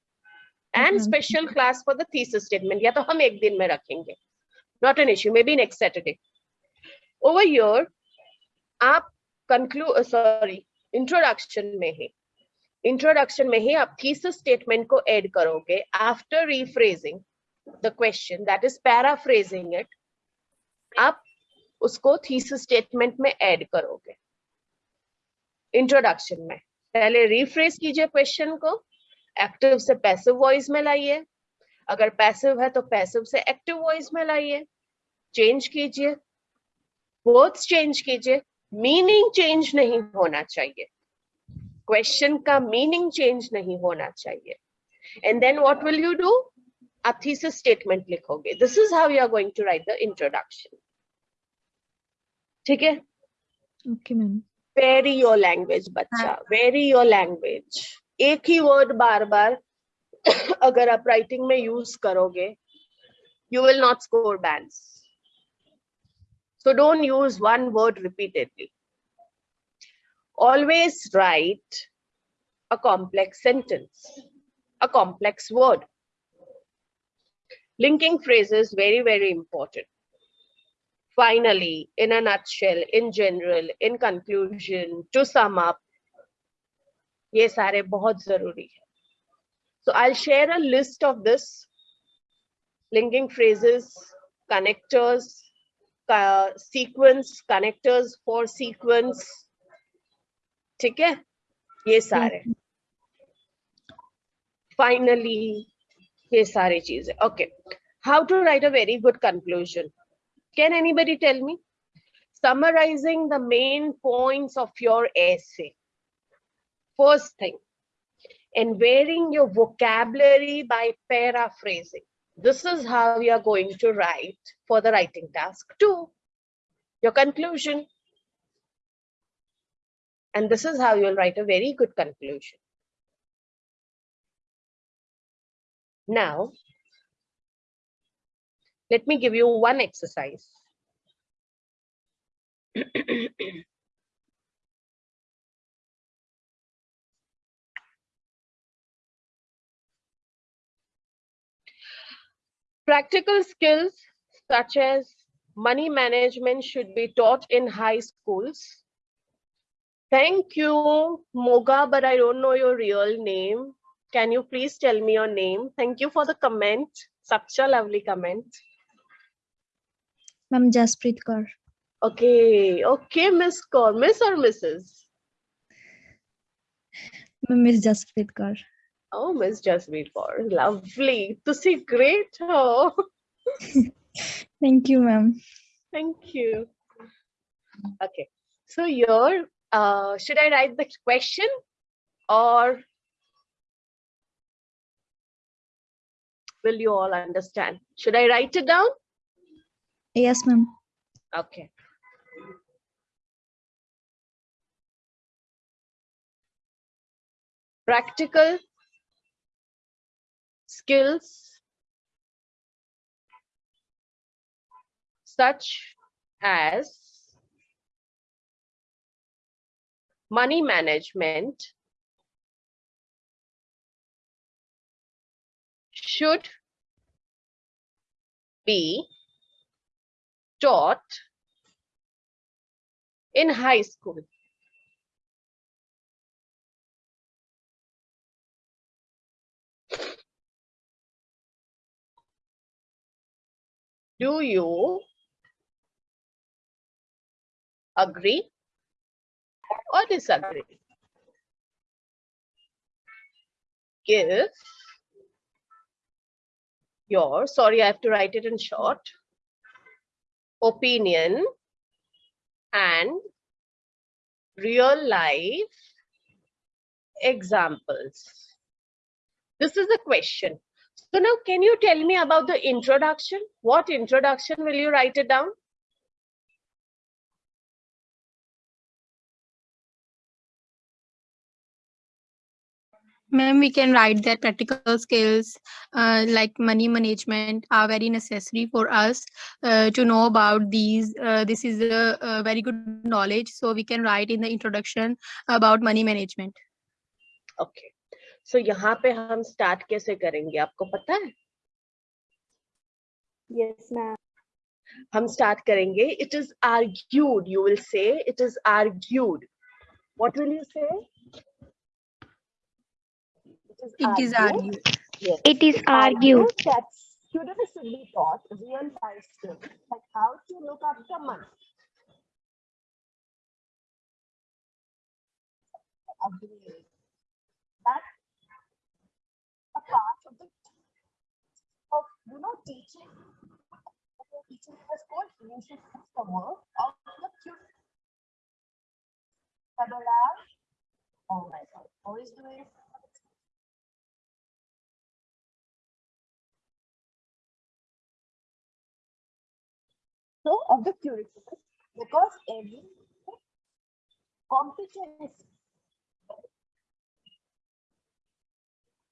And Mhm. special class for the thesis statement. या तो हम एक दिन में रखेंगे. Not an issue. Maybe next Saturday. Over here, आप conclude, sorry, introduction में ही. Introduction में ही आप thesis statement को add करोगे after rephrasing the question, that is paraphrasing it. आप उसको थीसिस स्टेटमेंट में ऐड करोगे। इंट्रोडक्शन में। पहले रिफ्रेश कीजिए क्वेश्चन को। एक्टिव से पैसिव वॉइस में लाइए। अगर पैसिव है तो पैसिव से एक्टिव वॉइस में लाइए। चेंज कीजिए। वर्ड्स चेंज कीजिए। मीनिंग चेंज नहीं होना चाहिए। क्वेश्चन का मीनिंग चेंज नहीं होना चाहिए। And then what will you do आप थीसिस स्टेटमेंट लिखोगे. This is how you are going to write the introduction ठीक है? Okay, ma'am. Very your language बच्चा? वेरी योर लैंग्वेज एक ही वर्ड बार बार अगर आप राइटिंग में यूज़ करोगे you will not score bands so don't use one word repeatedly always write a complex sentence a complex word. linking phrases very very important. Finally in a nutshell in general in conclusion to sum up yes sare bahut zaruri so i'll share a list of this. Linking phrases connectors uh, sequence connectors for sequence. theek hai ye sare finally ये सारी चीजें. Okay. How to write a very good conclusion? Can anybody tell me? Summarizing the main points of your essay. First thing, and varying your vocabulary by paraphrasing. This is how you are going to write for the writing task two. Your conclusion. And this is how you'll write a very good conclusion. Now, let me give you one exercise. <clears throat> Practical skills such as money management should be taught in high schools. Thank you, Moga, but I don't know your real name. Can you please tell me your name? Thank you for the comment. Such a lovely comment. Ma'am Jaspreet Kaur. Okay, okay, Miss Kaur. Miss or Mrs.? Miss Jaspreet Kaur. Oh, Miss Jaspreet Kaur. Lovely. To see great. Oh. <laughs> Thank you, ma'am. Thank you. Okay. So your uh, should I write the question or will you all understand? Should I write it down? Yes, ma'am. Okay. Practical skills such as money management should be taught in high school. Do you agree or disagree? Give your, sorry, I have to write it in short, opinion and real life examples. This is the question. So now can you tell me about the introduction? What introduction will you write it down? Ma'am, we can write that practical skills uh, like money management are very necessary for us uh, to know about these. Uh, this is a, a very good knowledge. So we can write in the introduction about money management. Okay. So यहाँ पे हम start कैसे करेंगे आपको पता है? Yes, ma'am. हम start करेंगे. It is argued. You will say it is argued. What will you say? It is argued. Yes. It is argued. that students should be taught real life skills like how to look after money. Agree. That a part of the of you know teaching. Teaching in a school, you should teach the work of the children. Kabbalah. Oh my God, how is doing? So of the curriculum, because every competence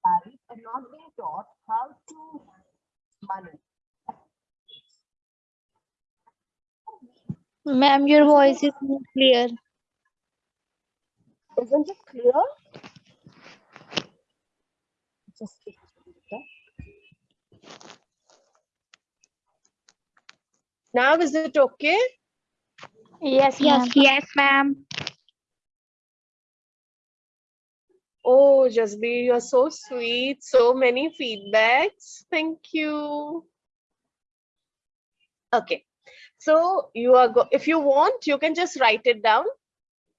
and not being taught how to manage. Ma'am, your voice is not clear. Isn't it clear? Just. Now is it okay? Yes, yes, yes, ma'am. Oh, Jasbir, you're so sweet. So many feedbacks. Thank you. Okay. So you are go if you want, you can just write it down.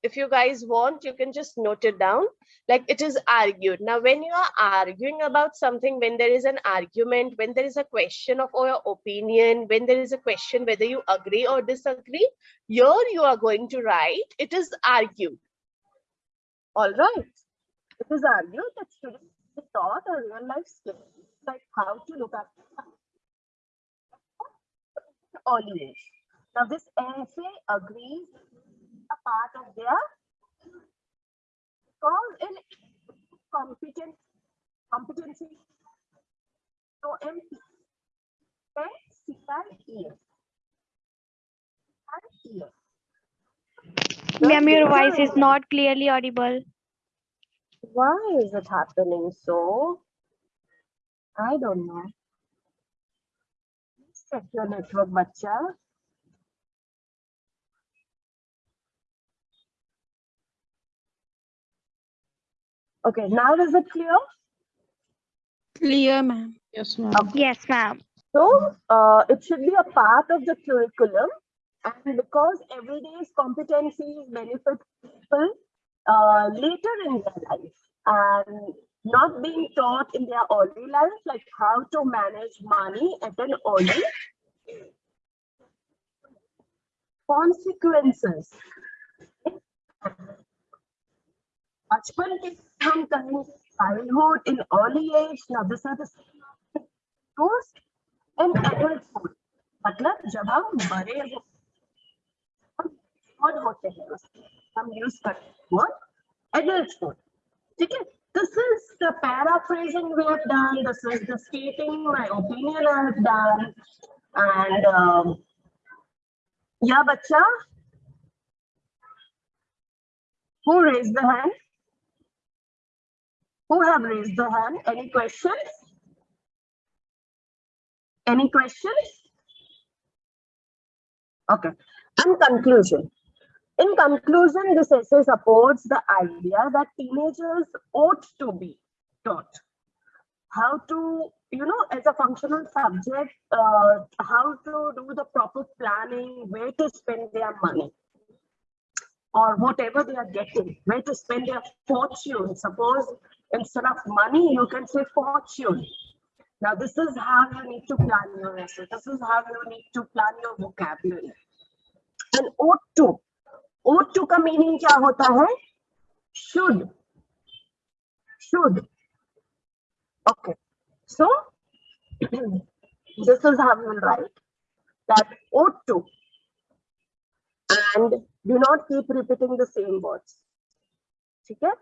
If you guys want, you can just note it down. Like it is argued. Now, when you are arguing about something, when there is an argument, when there is a question of your opinion, when there is a question whether you agree or disagree, here you are going to write, it is argued. All right. It is argued that students be taught a real life skill, like how to look early age. Now this essay agrees part of their cause in competent competency. So MP and. And ES. Ma'am, your voice is not clearly audible. Why is it happening so? I don't know. Check your network, bacha. Okay, now is it clear? Clear, ma'am. Yes, ma'am. Yes, ma'am. So uh, it should be a part of the curriculum. And because everyday's competencies benefit people uh, later in their life. and not being taught in their early life, like how to manage money at an early consequences. बचपन के हम कहें childhood in early age now this is the post and adulthood मतलब जब हम बड़े हो हम होते हैं हम यूज़ करते हैं adulthood ठीक है this is the paraphrasing we have done this is the stating my opinion I have done and um, yeah bacha who raised the hand who have raised the hand? Any questions? Any questions? Okay. And conclusion. In conclusion, this essay supports the idea that teenagers ought to be taught how to, you know, as a functional subject, uh, how to do the proper planning, where to spend their money or whatever they are getting, where to spend their fortune. Suppose instead of money, you can say fortune. Now, this is how you need to plan your essay. This is how you need to plan your vocabulary. And ought to. Ought to का meaning क्या होता है? Should. Should. Okay. So, this is how you will write. That ought to. And do not keep repeating the same words. ठीक है?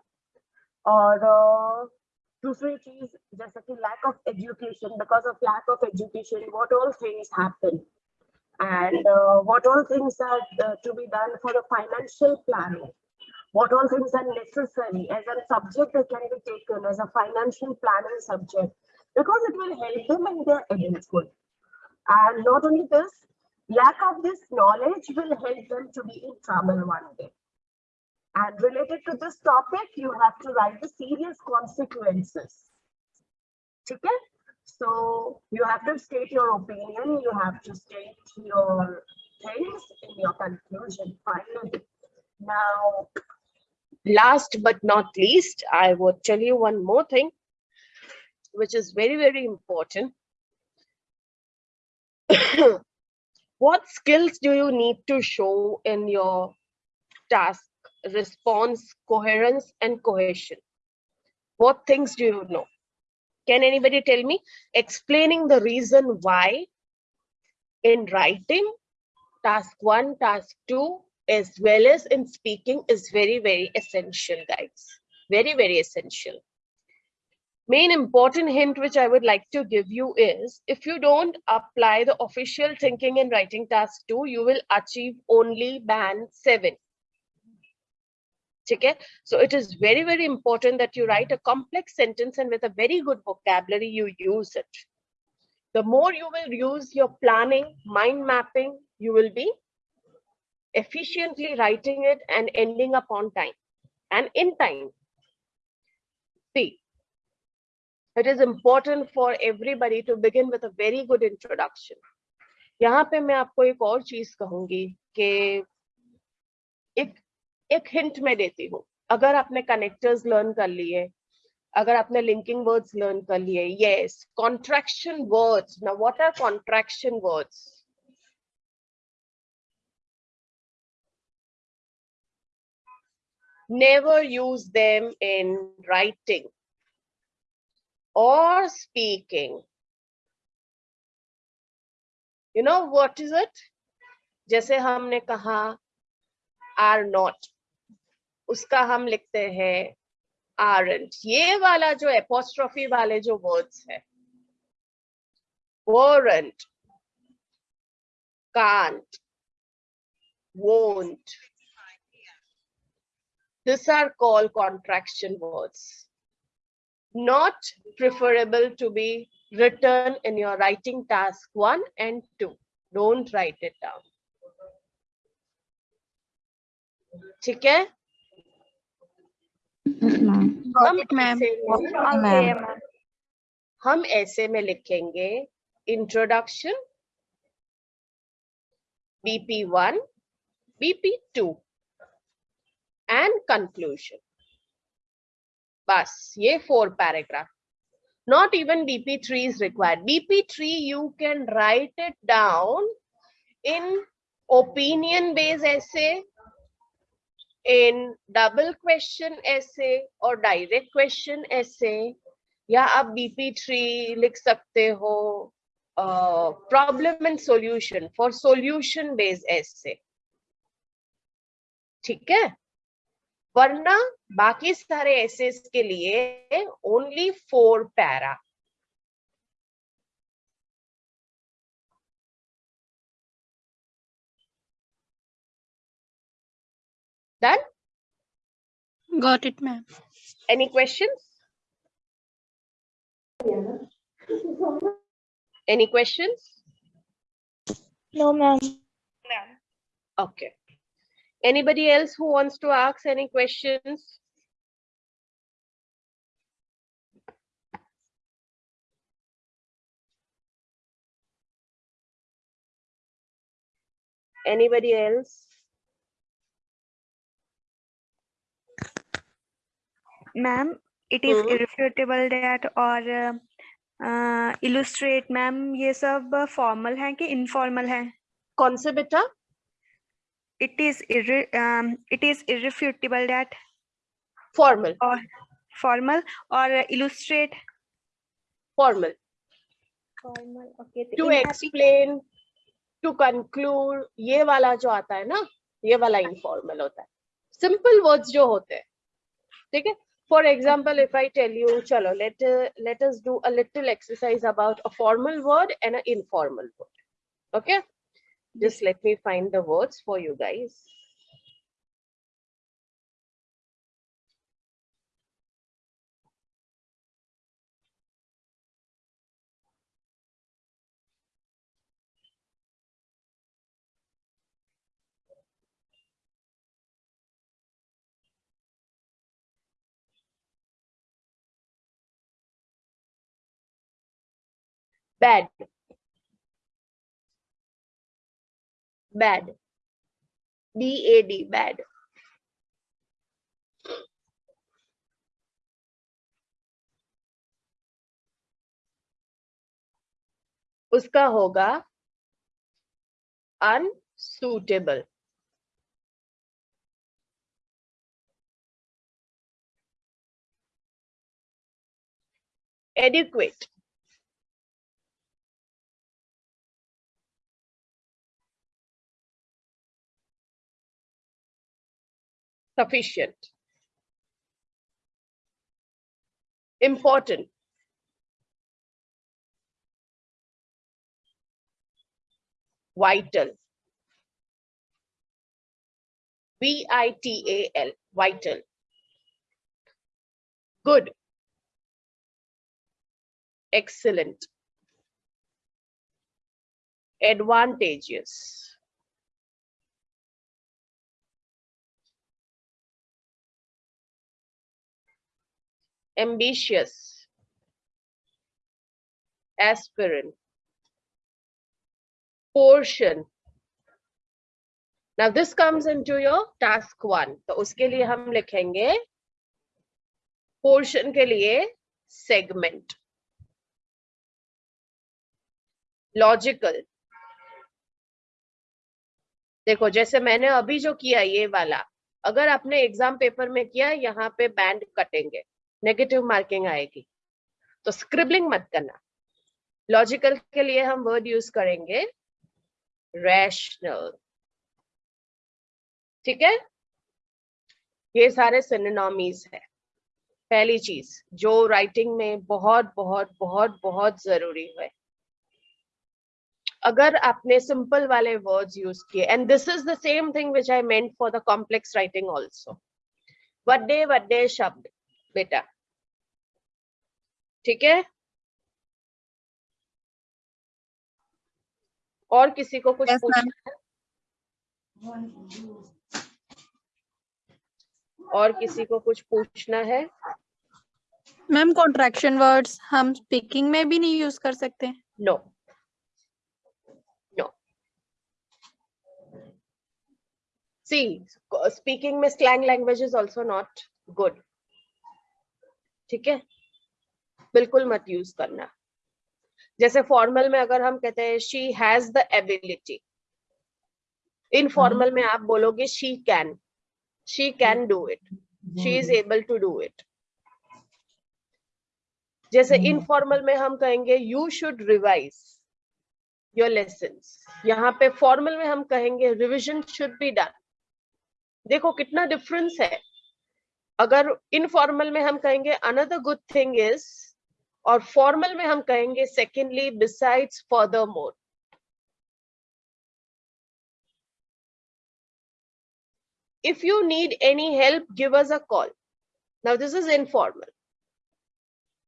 और अ, दूसरी चीज जैसे कि lack of education because of lack of education what all things happen and uh, what all things are uh, to be done for the financial planning what all things are necessary as a subject that can be taken as a financial planning subject because it will help them in their adulthood and not only this lack of this knowledge will help them to be in trouble one day and related to this topic, you have to write the serious consequences. Okay? So you have to state your opinion, you have to state your things in your conclusion finally. Now, last but not least, I would tell you one more thing, which is very, very important. <coughs> what skills do you need to show in your task, response, coherence, and cohesion? What things do you know? Can anybody tell me? Explaining the reason why in writing, task one, task two, as well as in speaking is very, very essential, guys. Very, very essential. Main important hint which I would like to give you is if you don't apply the official thinking in writing task two, you will achieve only band seven Okay, so it is very, very important that you write a complex sentence and with a very good vocabulary, you use it. The more you will use your planning, mind mapping, you will be efficiently writing it and ending up on time and in time. See, it is important for everybody to begin with a very good introduction. यहाँ पे मैं आपको एक और चीज कहूंगी कि एक एक हिंट मैं देती हूँ अगर आपने कनेक्टर्स लर्न कर लिए अगर आपने लिंकिंग वर्ड्स लर्न कर लिए यस कॉन्ट्रैक्शन वर्ड्स ना what are contraction words never use them in writing or speaking. You know what is it? जैसे हमने कहा आर not, उसका हम लिखते हैं आरंट ये वाला जो एपोस्ट्रॉफी वाले जो वर्ड्स है weren't can't won't this are call contraction words not preferable to be written in your writing task one and two don't write it down ठीक है? हम ऐसे में। लिखेंगे introduction BP one BP two and conclusion बस ये four paragraph not even BP three is required BP three you can write it down in opinion based essay in double question ऐसे और डायरेक्ट क्वेश्चन ऐसे या आप BP three लिख सकते हो problem and solution for solution based essay ठीक है? वरना बाकी सारे ऐसे के लिए only four para Done? Got it, ma'am. Any questions? Yeah. Any questions? No, ma'am. No. Okay. Anybody else who wants to ask any questions? Anybody else? Ma'am it is irrefutable that और illustrate ma'am ये सब formal है कि informal है? कौन से बेटा? It is it is it that formal और फॉर्मल और illustrate formal formal okay to explain to conclude ये वाला जो आता है ना ये वाला इनफॉर्मल होता है। सिंपल वर्ड्स जो होते हैं ठीक है? for example if i tell you chalo let uh, let us do a little exercise about a formal word and an informal word. Okay? Just let me find the words for you guys. Bad bad b a d bad उसका होगा unsuitable adequate sufficient. Important. Vital. V i t a l vital. Good. Excellent. Advantageous ambitious, aspirant, portion. Now this comes into your task one. तो उसके लिए हम लिखेंगे portion के लिए segment. Logical. देखो जैसे मैंने अभी जो किया ये वाला अगर आपने एग्ज़ाम पेपर में किया यहाँ पे बैंड कटेंगे नेगेटिव मार्किंग आएगी। तो स्क्रिबलिंग मत करना। लॉजिकल के लिए हम वर्ड यूज़ करेंगे रैशनल ठीक है? ये सारे सिनोनॉमीज है। पहली चीज़, जो राइटिंग में बहुत बहुत बहुत बहुत ज़रूरी है। अगर आपने सिंपल वाले वर्ड्स यूज़ किए and this is the same thing which I meant for the complex writing also वड्डे वड्डे शब्द। बेटा। ठीक है? और किसी को कुछ Yes, पूछना है? और किसी को कुछ पूछना है? मैम कॉन्ट्रैक्शन वर्ड्स हम स्पीकिंग में भी नहीं यूज़ कर सकते। नो नो सी स्पीकिंग में slang language is also not good ठीक है? बिल्कुल मत यूज़ करना। जैसे फॉर्मल में अगर हम कहते हैं she has the ability informal में आप बोलोगे she can she can do it she is able to do it जैसे इनफॉर्मल में हम कहेंगे you should revise your lesson यहाँ पे फॉर्मल में हम कहेंगे रिविजन शुड बी डन देखो कितना डिफरेंस है। अगर इनफॉर्मल में हम कहेंगे अनदर गुड थिंग इज़ और फॉर्मल में हम कहेंगे secondly besides for more if you need any help give us a call now this is informal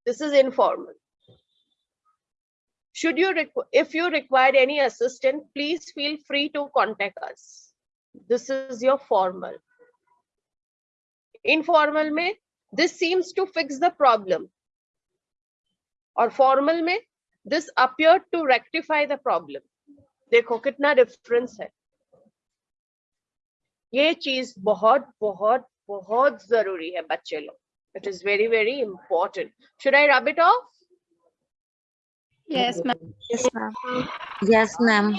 this is informal should you if you require any assistant please feel free to contact us this is your formal informal में this seems to fix the problem और formal में this appear to rectify the problem देखो कितना difference है। ये चीज़ बहुत बहुत बहुत ज़रूरी है बच्चे लोग। It is very very important should I rub it off ma'am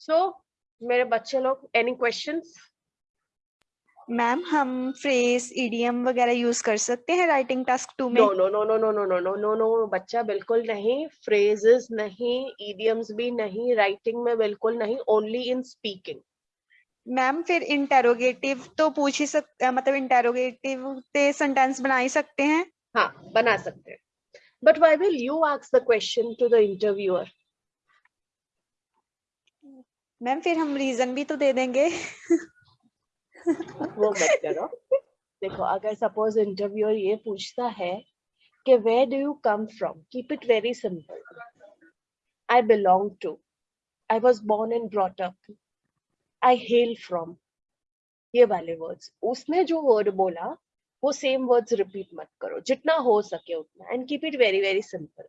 so मेरे बच्चे लोग एनी क्वेश्चन मैम हम फ्रेज ईडीएम वगैरह यूज़ कर सकते हैं राइटिंग टास्क टू में? No no no no no no no no no no बच्चा बिल्कुल नहीं फ्रेजेस नहीं इडियम्स भी नहीं राइटिंग में बिल्कुल नहीं ओनली इन स्पीकिंग मैम फिर इंटेरोगेटिव तो पूछ ही सकते मतलब इंटेरोगेटिव ते सेंटेंस बना ही सकते हैं? हाँ बना सकते हैं. But why will you ask the question to the interviewer ma'am फिर हम रीजन भी तो दे देंगे। वो मत करो। देखो, अगर सपोज़ इंटरव्यूअर ये पूछता है कि where do you come from keep it very simple I belong to I was born and brought up I hail from ये वाले वर्ड्स उसने जो वर्ड बोला, वो सेम वर्ड्स रिपीट मत करो। जितना हो सके उतना। And keep it very very simple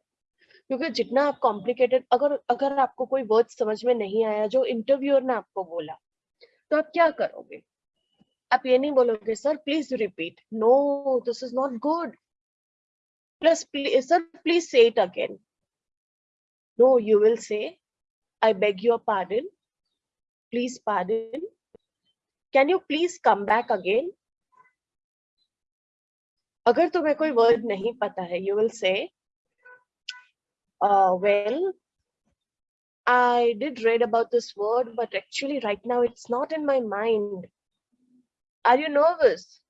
क्योंकि जितना आप कॉम्प्लिकेटेड अगर अगर आपको कोई वर्ड समझ में नहीं आया, जो इंटरव्यूअर ने आपको बोला तो आप क्या करोगे? आप ये नहीं बोलोगे sir please repeat no this is not good plus sir please say it again no you will say I beg your pardon please pardon can you please come back again अगर तुम्हें कोई वर्ड नहीं पता है you will say well I did read about this word, but actually right now it's not in my mind. Are you nervous?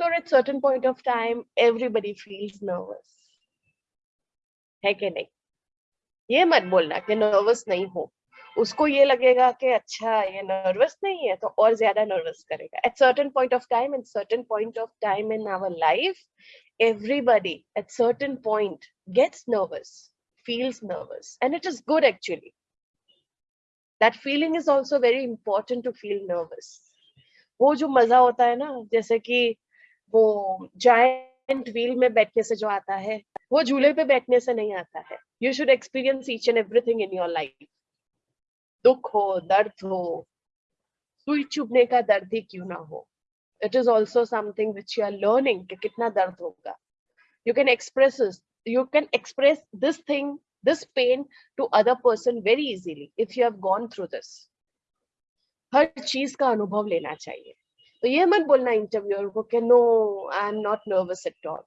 So at certain point of time, everybody feels nervous. है कि नहीं ये मत बोलना कि nervous नहीं हो उसको ये लगेगा कि अच्छा ये नर्वस नहीं है तो और ज्यादा नर्वस करेगा at certain point of time and certain point of time in our life everybody at certain point gets nervous feels nervous and it is good actually that feeling is also very important to feel nervous वो जो मजा होता है ना जैसे कि वो giant wheel में बैठने से जो आता है वो झूले पे बैठने से नहीं आता है you should experience each and everything in your life दुख हो दर्द हो सुई चुभने का दर्द ही क्यों ना हो it is also something which you are learning कि कितना दर्द होगा you can express this you can express this thing this pain to other person very easily if you have gone through this हर चीज का अनुभव लेना चाहिए तो ये मत बोलना इंटरव्यूअर को कि no I am not nervous at all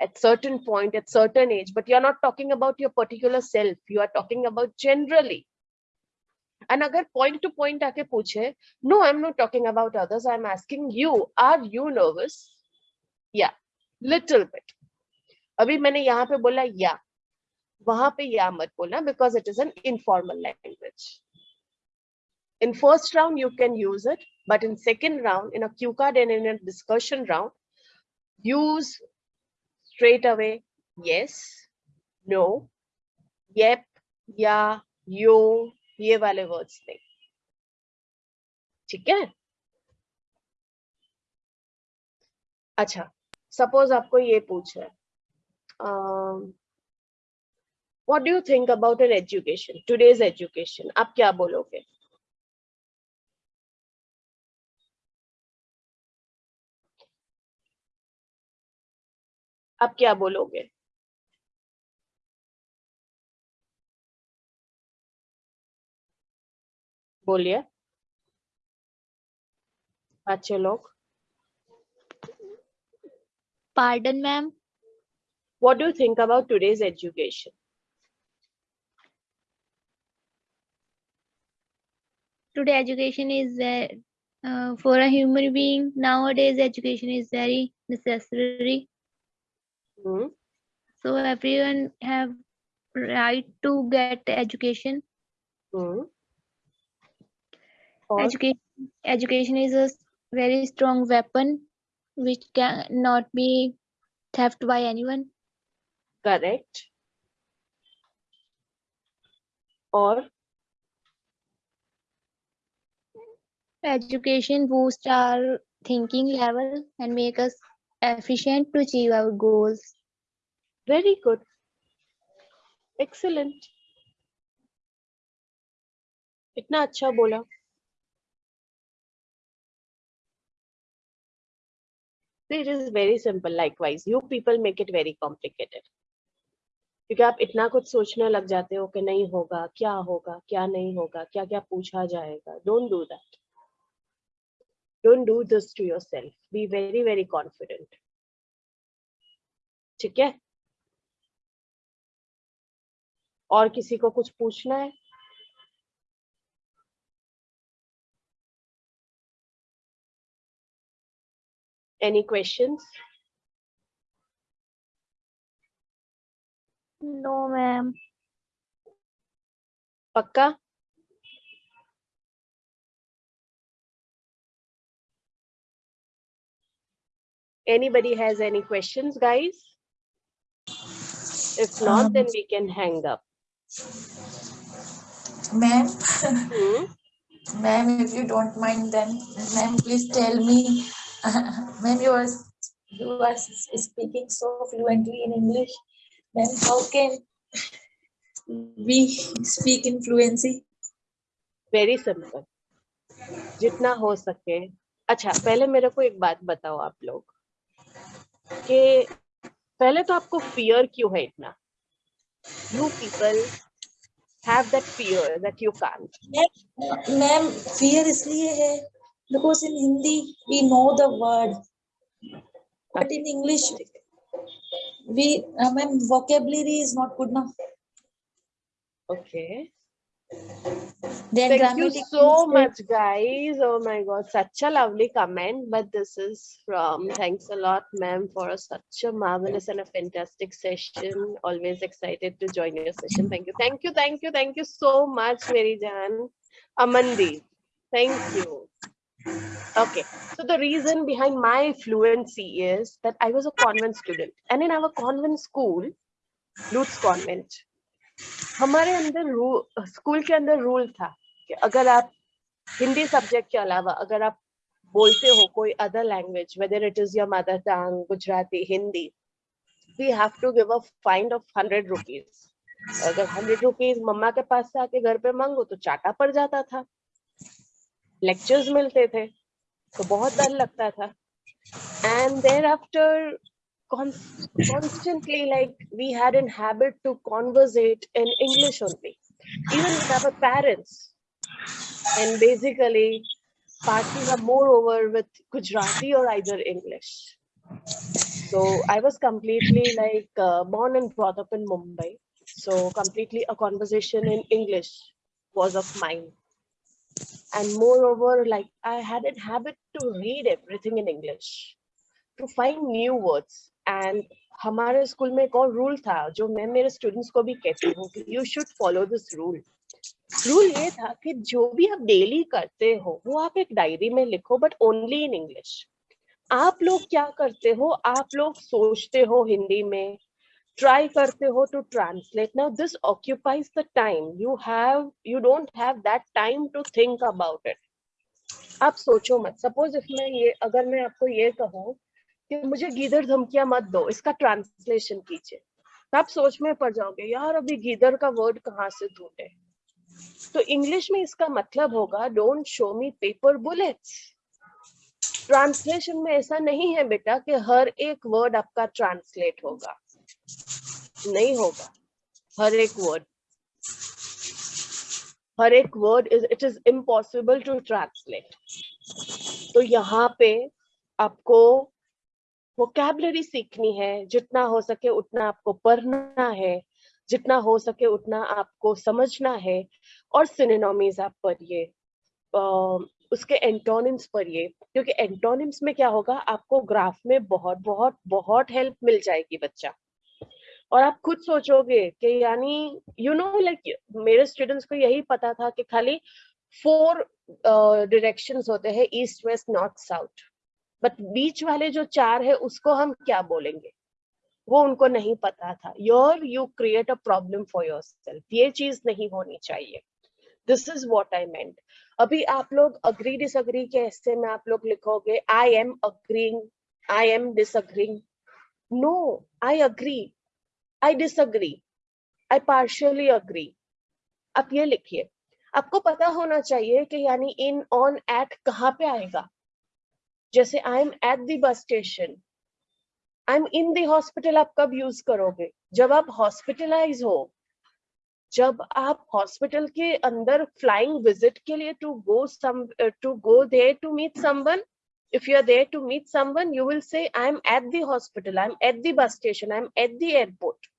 at certain point at certain age but you're not talking about your particular self you are talking about generally and agar point to point aake puche no i'm not talking about others i'm asking you are you nervous yeah little bit अभी मैंने यहाँ पे बोला या वहाँ पे या मत बोलना because it is an informal language in first round you can use it but in second round in a cue card and in a discussion round use straight away yes no yep yeah yo ये वाले words थे ठीक है? अच्छा suppose आपको ये पूछ रहा है what do think about an education today's education आप क्या बोलोगे? आप क्या बोलोगे? बोलिए अच्छे लोग Pardon, ma'am. what do you think about today's education Today, education is uh, uh, for a human being. Nowadays, education is very necessary. Hmm? So everyone have right to get education. Hmm? और Education, education is a s- very strong weapon which cannot be theft by anyone. correct और Education boosts our thinking level and make us efficient to achieve our goals. very good excellent इतना अच्छा बोला it is very simple likewise. You people make it very complicated. क्योंकि आप इतना कुछ सोचने लग जाते हो कि नहीं होगा, क्या होगा, क्या नहीं होगा क्या क्या पूछा जाएगा। Don't do that don't do this to yourself be very very confident ठीक है? और किसी को कुछ पूछना है? Any questions? No, ma'am. Pakka? Anybody has any questions, guys? If not, um, then we can hang up. Ma'am, hmm? <laughs> ma'am, if you don't mind, then ma'am, please tell me ma'am, you are you are speaking so fluently in English. Then how can we speak in fluency? very simple जितना हो सके अच्छा पहले मेरे को एक बात बताओ आप लोग कि पहले तो आपको फियर क्यों है इतना you people have that fear that you can't Ma'am, fear इसलिए है because in Hindi we know the word, but in English we, uh, ma'am, vocabulary is not good enough. okay Then Thank you so much, guys. Oh my God, such a lovely comment. But this is from thanks a lot, ma'am, for a, such a marvelous and a fantastic session. Always excited to join your session. Thank you, thank you, thank you, thank you so much, Mary Jan. Amandi, thank you. Okay, so the reason behind my fluency is that I was a convent student, and in our convent school, Lutz Convent, हमारे अंदर school के अंदर rule था कि अगर आप Hindi subject के अलावा अगर आप बोलते हो कोई other language whether it is your mother tongue Gujarati Hindi we have to give a fine of hundred rupees अगर हंड्रेड रुपीज़ मम्मा के पास से आके घर पे मांगो तो चाटा पड़ जाता था। लेक्चर्स मिलते थे तो बहुत डर लगता था and there after constantly like we had in habit to conversate in english only even with our parents and basically partly are more over with gujarati or either english so i was completely like uh, born and brought up in mumbai so completely a conversation in english was of mine And moreover, like, i had a habit to read everything in english, to find new words. And हमारे school में एक और rule था, जो मैं मेरे students को भी कहती हूँ कि you should follow this rule rule ये था कि जो भी आप डेली करते हो, वो आप एक डायरी में लिखो बट ओनली इन इंग्लिश आप लोग क्या करते हो? आप लोग सोचते हो हिंदी में ट्राई करते हो to translate now this occupies the time you have you don't have that time to think about it आप सोचो मत। सपोज़ इफ़ मैं ये, अगर मैं आपको ये कहूँ कि मुझे गीदड़ धमकियाँ मत दो, इसका ट्रांसलेशन कीजिए। तो आप सोच में पड़ जाओगे, यार, अभी गीदड़ का वर्ड कहाँ से ढूंढे? तो इंग्लिश में इसका मतलब होगा don't show me paper bullets translation में ऐसा नहीं है बेटा कि हर एक वर्ड आपका ट्रांसलेट होगा। नहीं होगा। हर एक वर्ड हर एक word is it is impossible to translate तो यहाँ पे आपको वोकैबलरी सीखनी है, जितना हो सके उतना आपको पढ़ना है, जितना हो सके उतना आपको समझना है, और सिनोनिम्स आप पढ़िए उसके एंटोनिम्स पढ़िए, क्योंकि एंटोनिम्स में क्या होगा, आपको ग्राफ में बहुत बहुत बहुत हेल्प मिल जाएगी बच्चा। और आप खुद सोचोगे कि यानी यू नो लाइक मेरे स्टूडेंट्स को यही पता था कि खाली फोर डायरेक्शंस होते हैं east west north south but बीच वाले जो चार है, उसको हम क्या बोलेंगे? वो उनको नहीं पता था। Your you create a problem for yourself ये चीज़ नहीं होनी चाहिए। This is what I meant अभी आप लोग अग्री डिसअग्री के हिस्से में आप लोग लिखोगे I am agreeing I am disagreeing no I agree I disagree I partially agree आप ये लिखिए। आपको पता होना चाहिए कि यानी इन ऑन एट कहाँ पे आएगा? जैसे आई am at the bus station I am in the hospital आप कब यूज़ करोगे? जब आप हॉस्पिटलाइज हो, जब आप हॉस्पिटल के अंदर फ्लाइंग विज़िट के लिए to go some to go there to meet someone if you are there to meet someone, you will say, i am at the hospital, i am at the bus station, i am at the airport.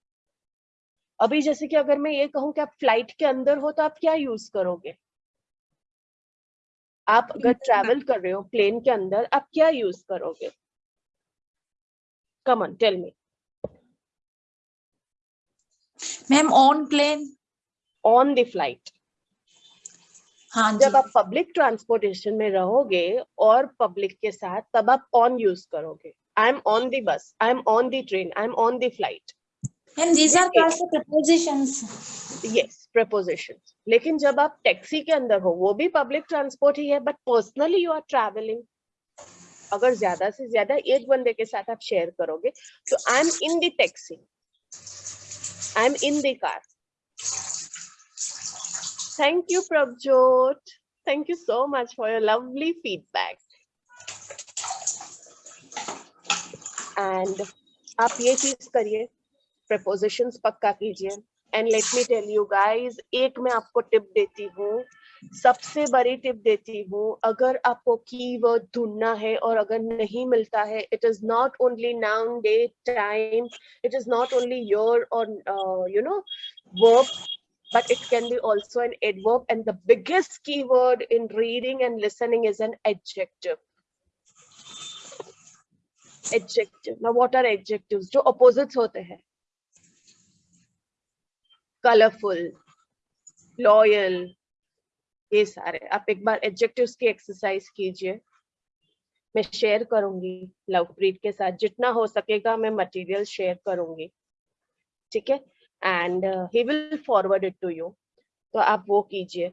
अभी जैसे कि अगर मैं ये कहूँ कि आप flight के अंदर हो तो आप क्या यूज़ करोगे? आप अगर ट्रैवल कर रहे हो प्लेन के अंदर आप क्या यूज़ करोगे? Come on tell me ma'am on plane on the flight हाँ जब आप पब्लिक ट्रांसपोर्टेशन में रहोगे और पब्लिक के साथ तब आप ऑन यूज़ करोगे. आई am on the bus I am on the train I am on the flight ma'am these are Okay. also prepositions. Yes preposition लेकिन जब आप टैक्सी के अंदर हो वो भी पब्लिक ट्रांसपोर्ट ही है but personally you are travelling अगर ज़्यादा से ज़्यादा एक बंदे के साथ आप शेयर करोगे तो I am in the taxi I am in the car thank you Prabhjot thank you so much for your lovely feedback and आप ये चीज़ करिए। प्रपोजिशंस पक्का कीजिए। And let me tell you guys एक मैं आपको टिप देती हूँ, सबसे बड़ी टिप देती हूँ, अगर आपको कीवर्ड ढूंढना है और अगर नहीं मिलता है it is not only noun day time it is not only your और you know verb but it can be also an adverb and the biggest keyword in reading and listening is an adjective adjective ना are adjective जो opposite होते हैं। Colourful loyal ये सारे। आप एक बार adjectives की एक्सरसाइज कीजिए। मैं शेयर करूँगी लवप्रीत के साथ। जितना हो सकेगा मैं मटेरियल शेयर करूँगी। ठीक है? And he will forward it to you तो आप वो कीजिए।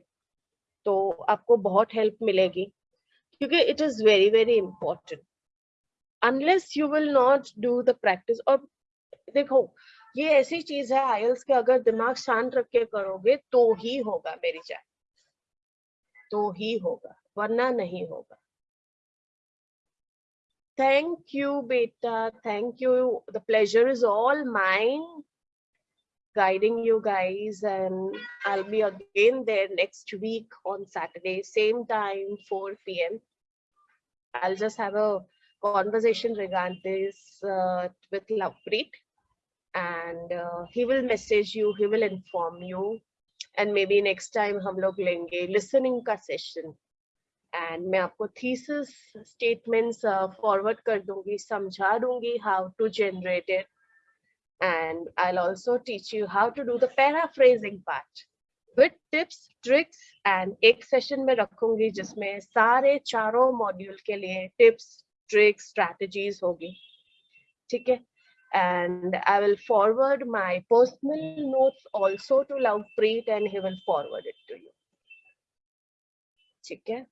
तो आपको बहुत हेल्प मिलेगी। क्योंकि it is very very important unless you will not do the practice और देखो ये ऐसी चीज़ है आयल्स के अगर दिमाग शांत रख के करोगे तो ही होगा मेरी जान तो ही होगा वरना नहीं होगा थैंक यू बेटा thank you the pleasure is all mine guiding you guys and I'll be again there next week on Saturday, same time, 4 p.m. I'll just have a conversation regarding this uh, with Lovepreet and uh, he will message you, he will inform you and maybe next time हम लोग लेंगे listening का session and मैं आपको thesis statements uh, forward कर दूंगी समझा दूंगी how to generate it and I'll also teach you how to do the paraphrasing part with tips, tricks and एक session में रखूंगी जिसमें सारे चारों मॉड्यूल के लिए tips, tricks, strategies होगी ठीक है and I will forward my personal notes also to Lovepreet and he will forward it to you ठीक है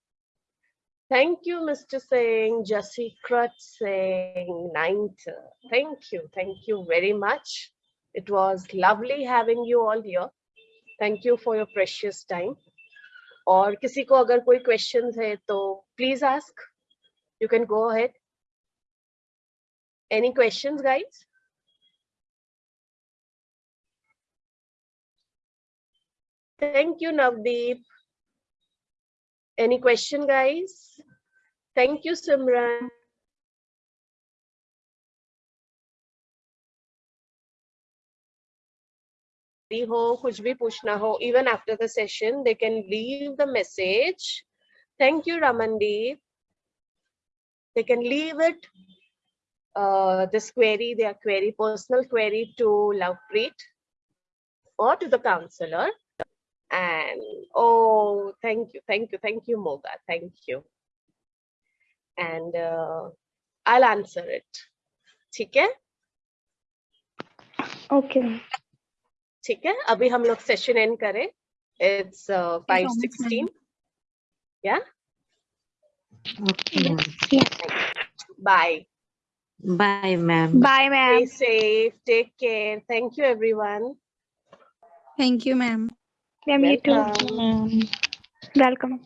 Thank you, Mr. Singh, Jassi Krut Singh, ninth. Thank you. Thank you very much. It was lovely having you all here. Thank you for your precious time. और किसी को अगर कोई questions है तो please ask. You can go ahead. Any questions, guys? Thank you, Navdeep. Any question, guys? Thank you, Simran. भी हो कुछ भी पूछना हो even after the session they can leave the message thank you ramandeep they can leave it uh, this query their query personal query to lovepreet or to the counselor and oh thank you thank you thank you moga thank you and uh, i'll answer it ठीक है Okay. ठीक है अभी हम लोग session end करें it's five sixteen या Okay, ma'am. Bye Bye, ma'am. Bye, ma'am. stay safe take care thank you everyone Thank you, ma'am. You too. Welcome. Welcome.